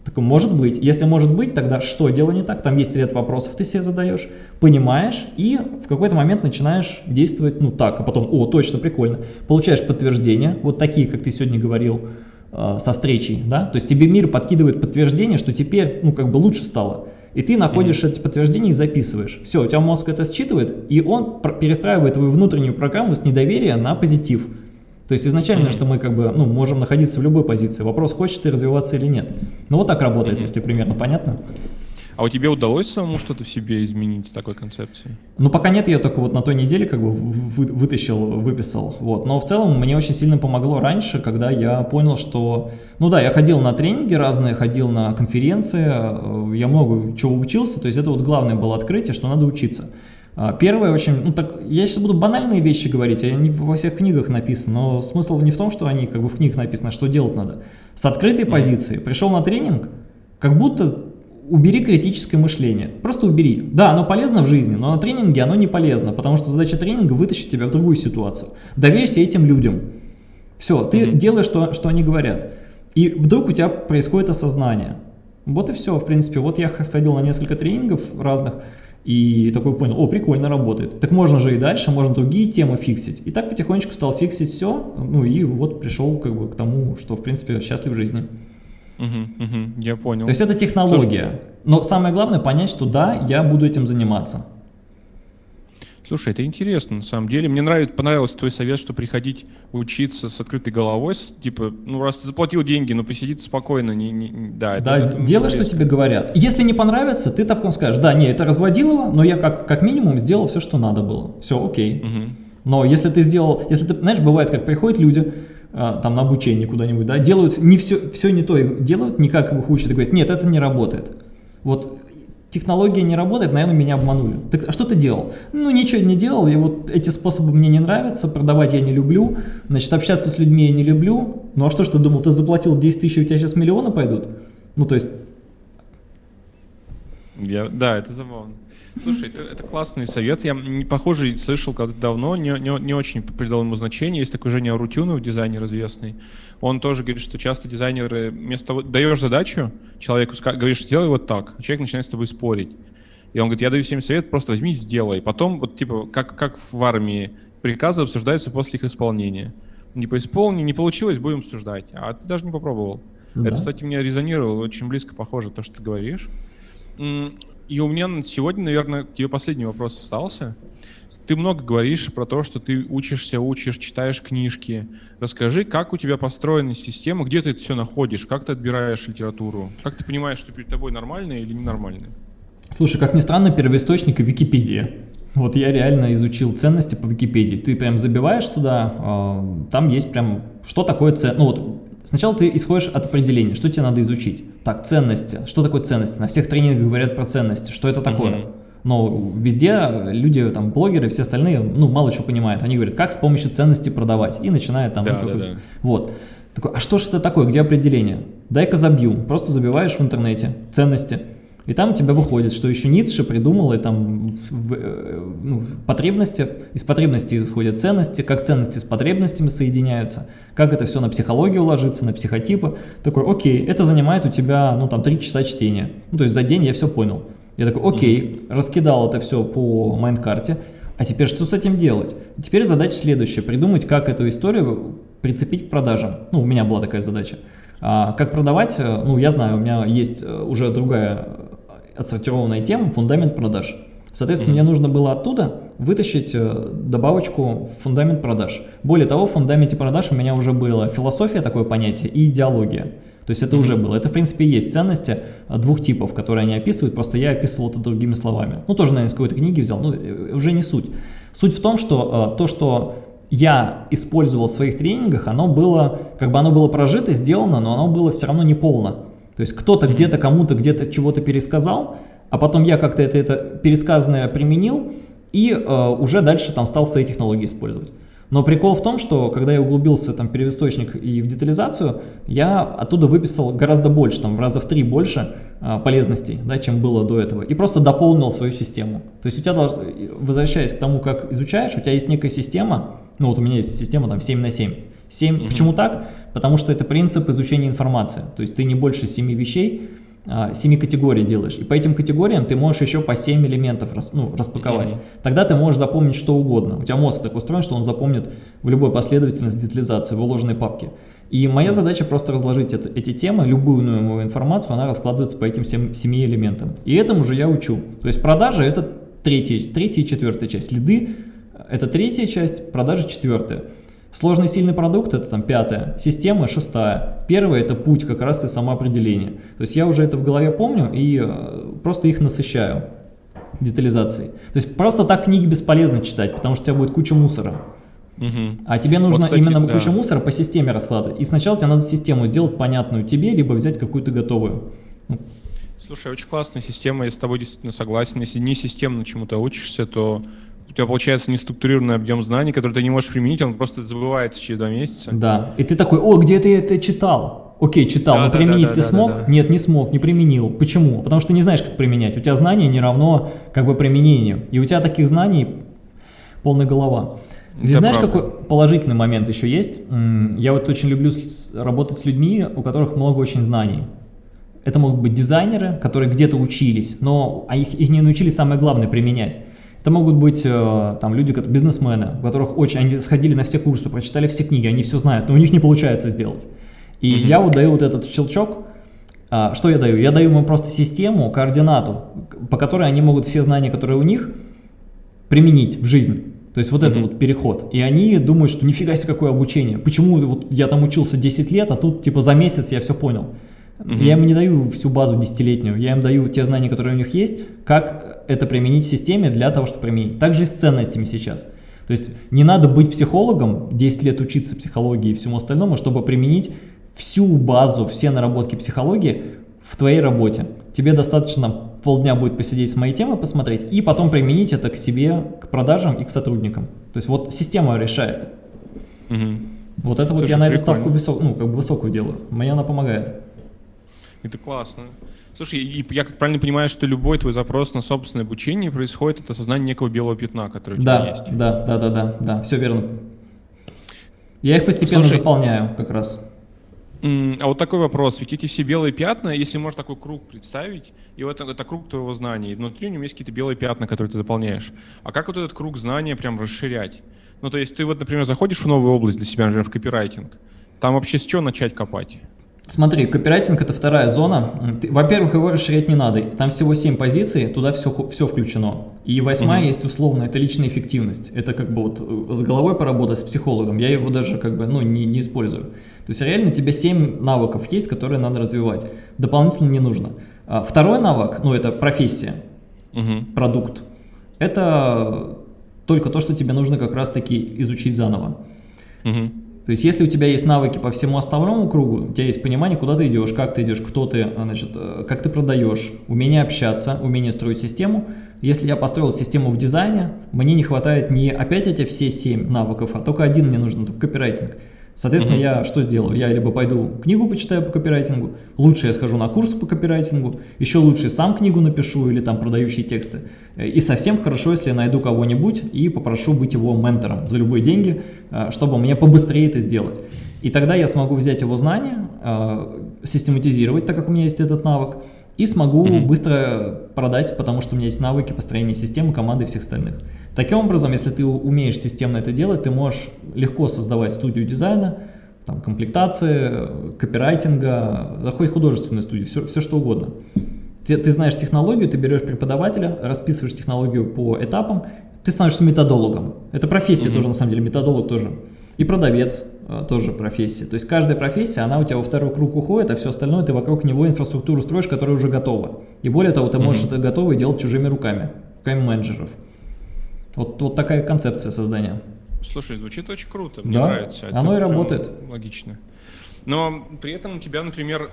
Так может быть. Если может быть, тогда что делаю не так? Там есть ряд вопросов, ты себе задаешь, понимаешь и в какой-то момент начинаешь действовать, ну так, а потом, о, точно, прикольно. Получаешь подтверждение, вот такие, как ты сегодня говорил, со встречей, да, то есть тебе мир подкидывает подтверждение, что теперь, ну, как бы лучше стало, и ты находишь mm -hmm. эти подтверждения и записываешь. Все, у тебя мозг это считывает, и он перестраивает твою внутреннюю программу с недоверия на позитив. То есть изначально, mm -hmm. что мы как бы, ну, можем находиться в любой позиции, вопрос, хочешь ты развиваться или нет. Ну, вот так работает, mm -hmm. если примерно понятно. А у тебя удалось самому что-то в себе изменить с такой концепцией? Ну, пока нет, я только вот на той неделе как бы вы, вытащил, выписал. Вот. Но в целом мне очень сильно помогло раньше, когда я понял, что... Ну да, я ходил на тренинги разные, ходил на конференции, э, я много чего учился, то есть это вот главное было открытие, что надо учиться. А, первое очень, ну так, я сейчас буду банальные вещи говорить, они во всех книгах написаны, но смысл не в том, что они как бы в книгах написано, а что делать надо. С открытой позиции пришел на тренинг, как будто убери критическое мышление. Просто убери. Да, оно полезно в жизни, но на тренинге оно не полезно, потому что задача тренинга вытащить тебя в другую ситуацию. Доверься этим людям. Все, ты mm -hmm. делаешь, что, что они говорят. И вдруг у тебя происходит осознание. Вот и все, в принципе. Вот я сходил на несколько тренингов разных, и такой понял, о, прикольно работает. Так можно же и дальше, можно другие темы фиксить. И так потихонечку стал фиксить все, ну и вот пришел как бы к тому, что в принципе счастлив в жизни. Угу, угу, я понял. То есть это технология. Слушай, Но самое главное понять, что да, я буду этим заниматься. Слушай, это интересно, на самом деле. Мне нравится, понравился твой совет, что приходить учиться с открытой головой, с, типа, ну, раз ты заплатил деньги, но посидит спокойно, не, не, да. Это, да, это делай, что тебе говорят. Если не понравится, ты так скажешь, да, не, это разводилово, но я как, как минимум сделал все, что надо было. Все, окей. Угу. Но если ты сделал, если ты, знаешь, бывает, как приходят люди, там на обучение куда-нибудь, да, делают не все, все не то делают, не как их учат, и говорят, нет, это не работает. Вот технология не работает, наверное, меня обманули. Так а что ты делал? Ну, ничего не делал, и вот эти способы мне не нравятся, продавать я не люблю, значит, общаться с людьми я не люблю. Ну, а что ж ты думал, ты заплатил 10 тысяч, у тебя сейчас миллионы пойдут? Ну, то есть... Я, да, это забавно. Слушай, это, это классный совет. Я похожий слышал когда-то давно, не, не, не очень придал ему значение. Есть такой Женя Арутюнов, дизайнер известный. Он тоже говорит, что часто дизайнеры, вместо того, даешь задачу человеку, говоришь, сделай вот так, а человек начинает с тобой спорить. И он говорит, я даю всем совет, просто возьми и сделай. Потом, вот типа, как, как в армии, приказы обсуждаются после их исполнения. Не поисполни, не получилось, будем обсуждать. А ты даже не попробовал. Да. Это, кстати, мне резонировало, очень близко похоже то, что ты говоришь. И у меня сегодня, наверное, к тебе последний вопрос остался. Ты много говоришь про то, что ты учишься, учишь, читаешь книжки. Расскажи, как у тебя построена система, где ты это все находишь, как ты отбираешь литературу, как ты понимаешь, что перед тобой нормальное или ненормальное? Слушай, как ни странно, первоисточник — Википедия. Вот я реально изучил ценности по Википедии. Ты прям забиваешь туда, а, там есть прям, что такое ценность. Ну вот Сначала ты исходишь от определения, что тебе надо изучить. Так, ценности. Что такое ценности? На всех тренингах говорят про ценности. Что это такое? Uh -huh. Но везде люди, там, блогеры, все остальные, ну, мало чего понимают. Они говорят, как с помощью ценностей продавать. И начинают там... Да, ну, да, да. Вот. Такой, а что же это такое, где определение? Дай-ка забью. Просто забиваешь в интернете ценности. И там у тебя выходит, что еще Ницше придумал, и там э, ну, потребности, из потребностей исходят ценности, как ценности с потребностями соединяются, как это все на психологию ложится, на психотипы. Такой, окей, это занимает у тебя, ну там, три часа чтения. Ну, то есть за день я все понял. Я такой, окей, раскидал это все по майнкарте, а теперь что с этим делать? Теперь задача следующая, придумать, как эту историю прицепить к продажам. Ну, у меня была такая задача. А, как продавать, э, ну, я знаю, у меня есть э, уже другая отсортированная тема, фундамент продаж. Соответственно, mm -hmm. мне нужно было оттуда вытащить э, добавочку в фундамент продаж. Более того, в фундаменте продаж у меня уже была философия, такое понятие, и идеология. То есть это mm -hmm. уже было. Это, в принципе, есть ценности двух типов, которые они описывают, просто я описывал это другими словами. Ну, тоже, наверное, из какой-то книги взял, но уже не суть. Суть в том, что то, что я использовал в своих тренингах, оно было, как бы оно было прожито, сделано, но оно было все равно не полно. То есть кто-то где-то кому-то где-то чего-то пересказал, а потом я как-то это, это пересказанное применил и э, уже дальше там стал свои технологии использовать. Но прикол в том, что когда я углубился там, в первоисточник и в детализацию, я оттуда выписал гораздо больше, там, в раза в три больше а, полезностей, да, чем было до этого. И просто дополнил свою систему. То есть у тебя, долж... возвращаясь к тому, как изучаешь, у тебя есть некая система, ну вот у меня есть система там 7 на 7. 7. Mm -hmm. Почему так? Потому что это принцип изучения информации. То есть ты не больше 7 вещей, 7 а, категорий делаешь. И по этим категориям ты можешь еще по 7 элементов рас, ну, распаковать. Mm -hmm. Тогда ты можешь запомнить что угодно. У тебя мозг так устроен, что он запомнит в любой последовательности детализацию в уложенной папке. И моя задача просто разложить это, эти темы, любую новую информацию, она раскладывается по этим 7, 7 элементам. И этому же я учу. То есть продажа это третья, третья и четвертая часть. Лиды это третья часть, продажи четвертая. Сложный сильный продукт это там пятая, система шестая, первая это путь как раз и самоопределение. То есть я уже это в голове помню и э, просто их насыщаю детализацией. То есть просто так книги бесполезно читать, потому что у тебя будет куча мусора. Угу. А тебе нужно вот, кстати, именно да. кучу мусора по системе раскладывать. И сначала тебе надо систему сделать понятную тебе, либо взять какую-то готовую. Ну. Слушай, очень классная система, я с тобой действительно согласен. Если не системно чему-то учишься, то у тебя получается неструктурированный объем знаний, который ты не можешь применить, он просто забывается через два месяца. Да, и ты такой, о, где ты это читал? Окей, читал, да, но да, применить да, ты да, смог? Да, да. Нет, не смог, не применил. Почему? Потому что не знаешь, как применять. У тебя знания не равно как бы применению. И у тебя таких знаний полная голова. Здесь Это знаешь, правда. какой положительный момент еще есть? Я вот очень люблю работать с людьми, у которых много очень знаний. Это могут быть дизайнеры, которые где-то учились, но а их, их не научились самое главное применять. Это могут быть э, там люди, бизнесмены, у которых очень, они сходили на все курсы, прочитали все книги, они все знают, но у них не получается сделать. И mm -hmm. я вот даю вот этот щелчок, а, что я даю? Я даю им просто систему, координату, по которой они могут все знания, которые у них, применить в жизнь. То есть вот mm -hmm. это вот переход. И они думают, что нифига себе какое обучение. Почему вот я там учился 10 лет, а тут типа за месяц я все понял. Угу. Я им не даю всю базу десятилетнюю, я им даю те знания, которые у них есть, как это применить в системе для того, чтобы применить. Также и с ценностями сейчас. То есть не надо быть психологом, 10 лет учиться психологии и всему остальному, чтобы применить всю базу, все наработки психологии в твоей работе. Тебе достаточно полдня будет посидеть с моей темой, посмотреть, и потом применить это к себе, к продажам и к сотрудникам. То есть вот система решает. Угу. Вот это Слушай, вот я на эту ставку высок, ну, как бы высокую делаю. Мне она помогает. Это классно. Слушай, и я как правильно понимаю, что любой твой запрос на собственное обучение происходит от осознания некого белого пятна, которое у да, тебя есть. Да, да, да, да, да, все верно. Я их постепенно Слушай, заполняю как раз. А вот такой вопрос. Ведь эти все белые пятна, если можно такой круг представить, и вот это, это круг твоего знания, и внутри у него есть какие-то белые пятна, которые ты заполняешь. А как вот этот круг знания прям расширять? Ну, то есть ты вот, например, заходишь в новую область для себя, например, в копирайтинг. Там вообще с чего начать копать? Смотри, копирайтинг это вторая зона. Во-первых, его расширять не надо. Там всего 7 позиций, туда все, все включено. И восьмая угу. есть условно, это личная эффективность. Это как бы вот э, с головой поработать с психологом. Я его даже как бы ну, не, не использую. То есть реально тебе 7 навыков есть, которые надо развивать. Дополнительно не нужно. А второй навык, ну это профессия, угу. продукт. Это только то, что тебе нужно как раз таки изучить заново. Угу. То есть, если у тебя есть навыки по всему основному кругу, у тебя есть понимание, куда ты идешь, как ты идешь, кто ты, а, значит, э, как ты продаешь, умение общаться, умение строить систему. Если я построил систему в дизайне, мне не хватает не опять эти все семь навыков, а только один мне нужен, только копирайтинг. Соответственно, mm-hmm. я что сделаю? Я либо пойду книгу почитаю по копирайтингу, лучше я схожу на курс по копирайтингу, еще лучше сам книгу напишу или там продающие тексты. И совсем хорошо, если я найду кого-нибудь и попрошу быть его ментором за любые деньги, э, чтобы мне побыстрее это сделать. И тогда я смогу взять его знания, э, систематизировать, так как у меня есть этот навык, и смогу mm -hmm. быстро продать, потому что у меня есть навыки построения системы, команды и всех остальных. Таким образом, если ты умеешь системно это делать, ты можешь легко создавать студию дизайна, там, комплектации, копирайтинга, хоть художественную студию, все, все что угодно. Ты, ты знаешь технологию, ты берешь преподавателя, расписываешь технологию по этапам, ты становишься методологом. Это профессия mm -hmm. тоже, на самом деле, методолог тоже. И продавец э, тоже профессия. То есть каждая профессия, она у тебя во второй круг уходит, а все остальное ты вокруг него инфраструктуру строишь, которая уже готова. И более того, ты можешь mm -hmm. это готово делать чужими руками, руками менеджеров. Вот, вот такая концепция создания. Слушай, звучит очень круто, мне да, нравится. Это оно и работает. Логично. Но при этом у тебя, например,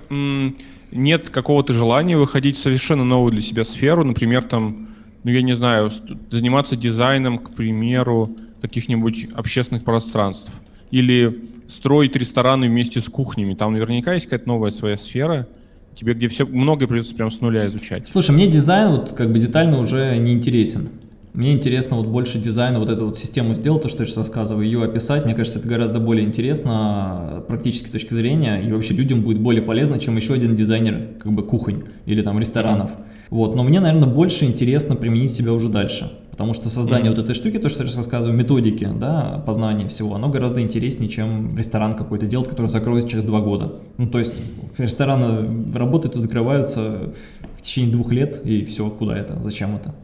нет какого-то желания выходить в совершенно новую для себя сферу, например, там, ну я не знаю, заниматься дизайном, к примеру, каких-нибудь общественных пространств. Или строить рестораны вместе с кухнями. Там наверняка есть какая-то новая своя сфера, тебе где все многое придется прям с нуля изучать. Слушай, мне дизайн вот как бы детально уже не интересен. Мне интересно вот больше дизайна, вот эту вот систему сделать, то, что я сейчас рассказываю, ее описать. Мне кажется, это гораздо более интересно практически точки зрения, и вообще людям будет более полезно, чем еще один дизайнер как бы кухонь или там ресторанов. Вот, но мне, наверное, больше интересно применить себя уже дальше. Потому что создание mm -hmm. вот этой штуки, то, что я сейчас рассказываю, методики, да, познания всего, оно гораздо интереснее, чем ресторан какой-то делать, который закроется через два года. Ну, то есть рестораны работают и закрываются в течение двух лет, и все, куда это, зачем это?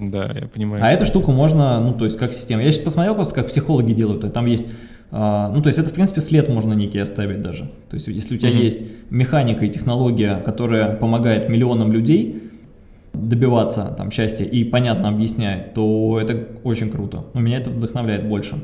Да, я понимаю. А эту штуку можно, ну, то есть как система. Я сейчас посмотрел просто, как психологи делают, там есть а, ну, то есть это, в принципе, след можно некий оставить даже. То есть если у тебя mm -hmm. есть механика и технология, которая помогает миллионам людей добиваться там счастья и понятно объясняет, то это очень круто. У меня это вдохновляет больше.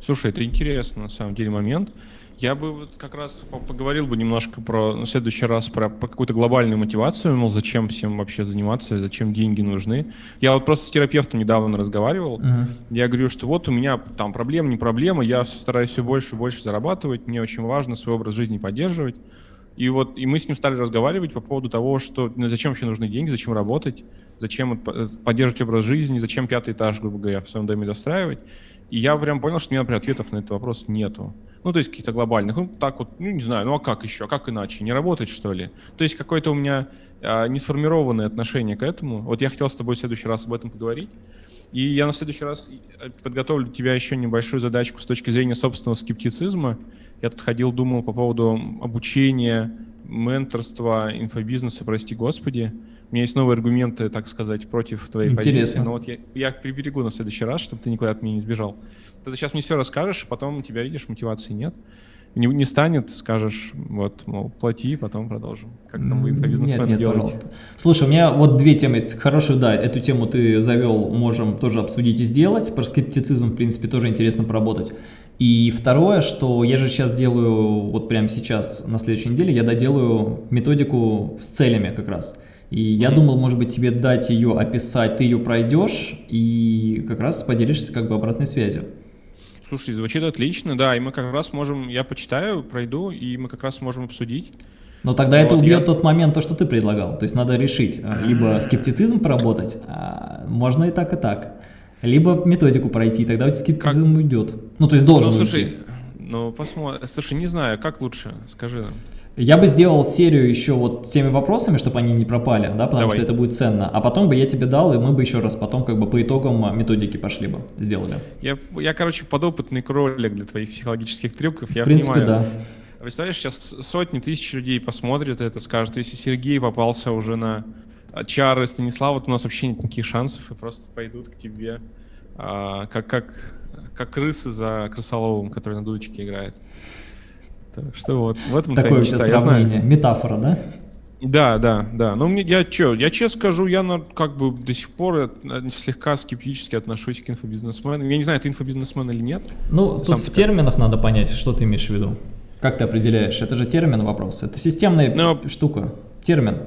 Слушай, это интересный на самом деле момент. Я бы вот как раз поговорил бы немножко про, в следующий раз про, про какую-то глобальную мотивацию, мол, зачем всем вообще заниматься, зачем деньги нужны. Я вот просто с терапевтом недавно разговаривал, uh-huh. я говорю, что вот у меня там проблема, не проблема, я стараюсь все больше и больше зарабатывать, мне очень важно свой образ жизни поддерживать. И вот и мы с ним стали разговаривать по поводу того, что ну, зачем вообще нужны деньги, зачем работать, зачем поддерживать образ жизни, зачем пятый этаж, грубо говоря, в своем доме достраивать. И я прям понял, что у меня, например, ответов на этот вопрос нету. Ну, то есть каких-то глобальных. Ну, так вот, ну, не знаю, ну а как еще, а как иначе? Не работать, что ли? То есть какое-то у меня а, несформированное отношение к этому. Вот я хотел с тобой в следующий раз об этом поговорить. И я на следующий раз э, подготовлю тебя еще небольшую задачку с точки зрения собственного скептицизма. Я тут ходил, думал по поводу обучения, менторства, инфобизнеса, прости господи. У меня есть новые аргументы, так сказать, против твоей Интересно. позиции. Но вот я, я их приберегу на следующий раз, чтобы ты никуда от меня не сбежал. Ты сейчас мне все расскажешь, потом у тебя, видишь, мотивации нет. Не, не станет, скажешь, вот, мол, плати, потом продолжим. Как там вы инфобизнесмены нет, нет, делаете? пожалуйста. Слушай, у меня вот две темы есть. Хорошую, да, эту тему ты завел, можем тоже обсудить и сделать. Про скептицизм, в принципе, тоже интересно поработать. И второе, что я же сейчас делаю, вот прямо сейчас, на следующей неделе, я доделаю методику с целями как раз. И я думал, может быть, тебе дать ее описать, ты ее пройдешь и как раз поделишься как бы обратной связью. Слушай, звучит отлично, да, и мы как раз можем, я почитаю, пройду, и мы как раз можем обсудить. Но тогда вот это убьет я... тот момент, то, что ты предлагал. То есть надо решить, а, либо скептицизм поработать, а можно и так, и так. Либо методику пройти, тогда у тебя скептицизм как? уйдет. Ну, то есть должен ну, слушай, уйти. Ну, посмотрим. Слушай, не знаю, как лучше, скажи нам. Я бы сделал серию еще вот с теми вопросами, чтобы они не пропали, да, потому Давай. что это будет ценно. А потом бы я тебе дал, и мы бы еще раз потом как бы по итогам методики пошли бы, сделали. Я, я короче, подопытный кролик для твоих психологических трюков. В я принципе, понимаю. да. Представляешь, сейчас сотни тысяч людей посмотрят это, скажут, если Сергей попался уже на чары Станислава, то у нас вообще нет никаких шансов, и просто пойдут к тебе, а, как, как, как крысы за крысоловым, который на дудочке играет. Так что вот, в этом Такое у тебя сравнение, метафора, да? Да, да, да. Но мне я что, я честно скажу, я на, как бы до сих пор слегка скептически отношусь к инфобизнесменам. Я не знаю, ты инфобизнесмен или нет. Ну, тут в терминах надо понять, что ты имеешь в виду. Как ты определяешь? Это же термин вопрос. Это системная Но... штука. Термин.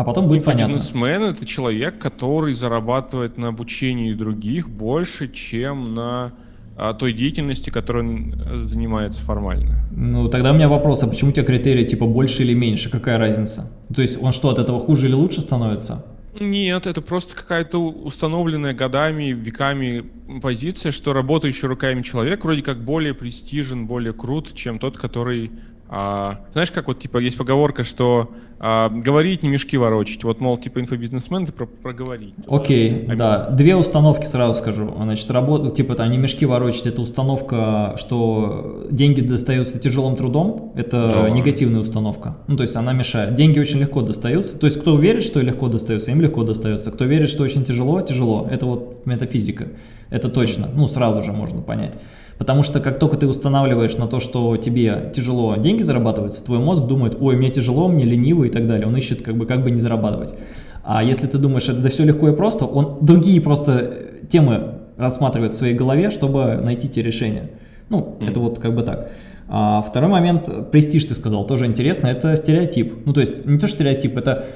А потом будет понятно. Бизнесмен — это человек, который зарабатывает на обучении других больше, чем на а, той деятельности, которой он э, занимается формально. Ну, тогда у меня вопрос, а почему у тебя критерии типа больше или меньше? Какая разница? То есть он что, от этого хуже или лучше становится? Нет, это просто какая-то установленная годами, веками позиция, что работающий руками человек вроде как более престижен, более крут, чем тот, который а, знаешь, как вот типа есть поговорка, что а, говорить не мешки ворочить. Вот, мол, типа инфобизнесмен, ты про проговорить. Окей, okay, да. Две установки сразу скажу. Значит, работа, типа, там, не мешки ворочить, это установка, что деньги достаются тяжелым трудом. Это да. негативная установка. Ну, то есть она мешает. Деньги очень легко достаются. То есть кто верит, что легко достается, им легко достается. Кто верит, что очень тяжело, тяжело. Это вот метафизика. Это точно. Ну, сразу же можно понять. Потому что как только ты устанавливаешь на то, что тебе тяжело деньги зарабатываются, твой мозг думает, ой, мне тяжело, мне лениво и так далее. Он ищет как бы, как бы не зарабатывать. А если ты думаешь, это да все легко и просто, он другие просто темы рассматривает в своей голове, чтобы найти те решения. Ну, mm. это вот как бы так. А второй момент, престиж ты сказал, тоже интересно, это стереотип. Ну, то есть не то стереотип, это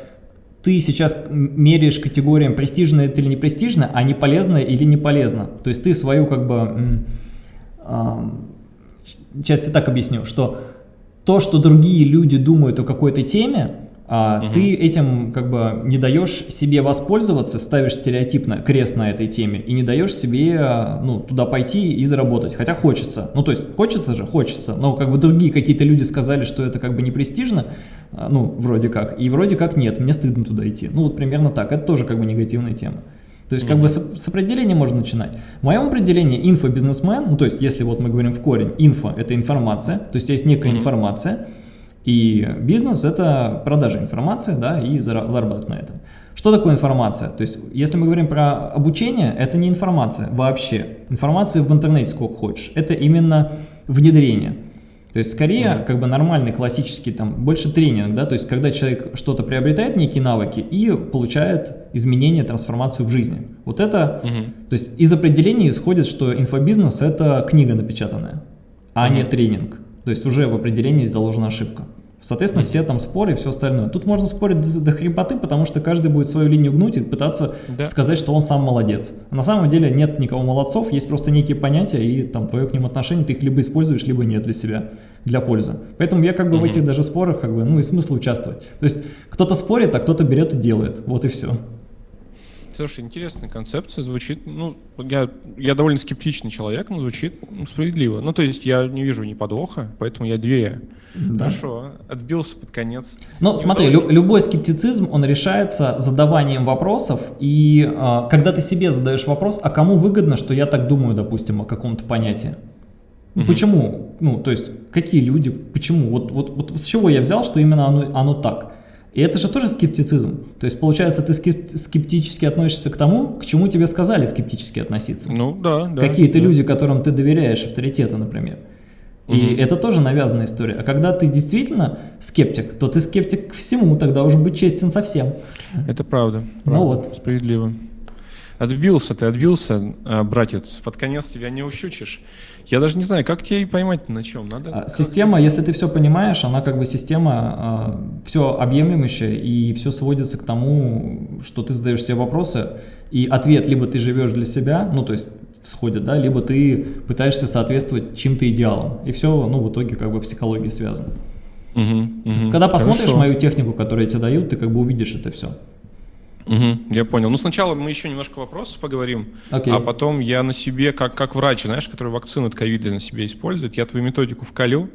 ты сейчас меряешь категориям престижно это или не престижно, а не полезно или не полезно. То есть ты свою как бы сейчас я так объясню, что то, что другие люди думают о какой-то теме, а угу. ты этим как бы не даешь себе воспользоваться, ставишь стереотипно крест на этой теме и не даешь себе ну, туда пойти и заработать. Хотя хочется. Ну, то есть хочется же, хочется. Но как бы другие какие-то люди сказали, что это как бы не престижно, а, ну, вроде как. И вроде как нет, мне стыдно туда идти. Ну, вот примерно так. Это тоже как бы негативная тема. То есть, как бы с, с определения можно начинать. В моем определении инфобизнесмен, ну, то есть, если вот мы говорим в корень, инфо – это информация, то есть, есть некая mm -hmm. информация, и бизнес – это продажа информации, да, и заработок на этом. Что такое информация? То есть, если мы говорим про обучение, это не информация вообще. Информация в интернете сколько хочешь. Это именно внедрение. То есть скорее как бы нормальный классический там больше тренинг, да, то есть когда человек что-то приобретает некие навыки и получает изменения, трансформацию в жизни. Вот это, угу. то есть из определения исходит, что инфобизнес это книга напечатанная, а угу. не тренинг. То есть уже в определении заложена ошибка. Соответственно, все там споры и все остальное. Тут можно спорить до, до хрипоты, потому что каждый будет свою линию гнуть и пытаться да. сказать, что он сам молодец. А на самом деле нет никого молодцов, есть просто некие понятия, и там твое к ним отношение, ты их либо используешь, либо нет для себя, для пользы. Поэтому я как бы угу. в этих даже спорах, как бы, ну и смысл участвовать. То есть кто-то спорит, а кто-то берет и делает. Вот и все. Слушай, интересная концепция, звучит, ну, я, я довольно скептичный человек, но звучит справедливо. Ну, то есть я не вижу ни подвоха, поэтому я две. Да. Хорошо, отбился под конец. Ну, смотри, лю любой скептицизм, он решается задаванием вопросов, и э, когда ты себе задаешь вопрос, а кому выгодно, что я так думаю, допустим, о каком-то понятии? Угу. Почему? Ну, то есть, какие люди, почему? Вот, вот, вот с чего я взял, что именно оно, оно так? И это же тоже скептицизм. То есть, получается, ты скептически относишься к тому, к чему тебе сказали скептически относиться. Ну, да, да. Какие-то да. люди, которым ты доверяешь, авторитеты, например. И угу. это тоже навязанная история. А когда ты действительно скептик, то ты скептик к всему, тогда уже быть честен совсем. Это правда. Ну правда ну вот. Справедливо. Отбился ты, отбился, а, братец. Под конец тебя не ущучишь. Я даже не знаю, как тебя и поймать на чем надо. А, система, если ты все понимаешь, она как бы система э, все объемлющая и все сводится к тому, что ты задаешь себе вопросы, и ответ либо ты живешь для себя, ну то есть сходит, да, либо ты пытаешься соответствовать чьим-то идеалам. И все, ну, в итоге как бы психология связана. Угу, угу, Когда посмотришь хорошо. мою технику, которую я тебе даю, ты как бы увидишь это все. Угу, я понял. Ну, сначала мы еще немножко вопросов поговорим, okay. а потом я на себе, как, как врач, знаешь, который вакцину от ковида на себе использует, я твою методику вкалю,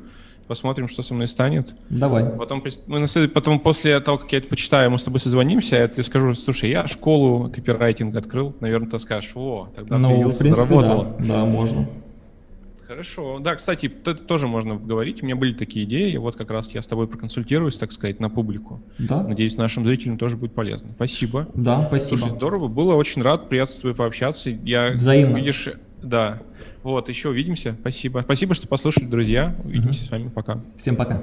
посмотрим, что со мной станет. Давай. Потом, мы, потом после того, как я это почитаю, мы с тобой созвонимся, я тебе скажу, слушай, я школу копирайтинга открыл, наверное, ты скажешь, о, тогда ну, в принципе, заработало. Да, да, можно. Хорошо. Да, кстати, это тоже можно говорить. У меня были такие идеи. Вот как раз я с тобой проконсультируюсь, так сказать, на публику. Да. Надеюсь, нашим зрителям тоже будет полезно. Спасибо. Да, спасибо. Слушай, здорово. Было очень рад, тобой пообщаться. Я, Взаимно. Видишь, да. Вот, еще увидимся. Спасибо. Спасибо, что послушали, друзья. Увидимся угу. с вами. Пока. Всем пока.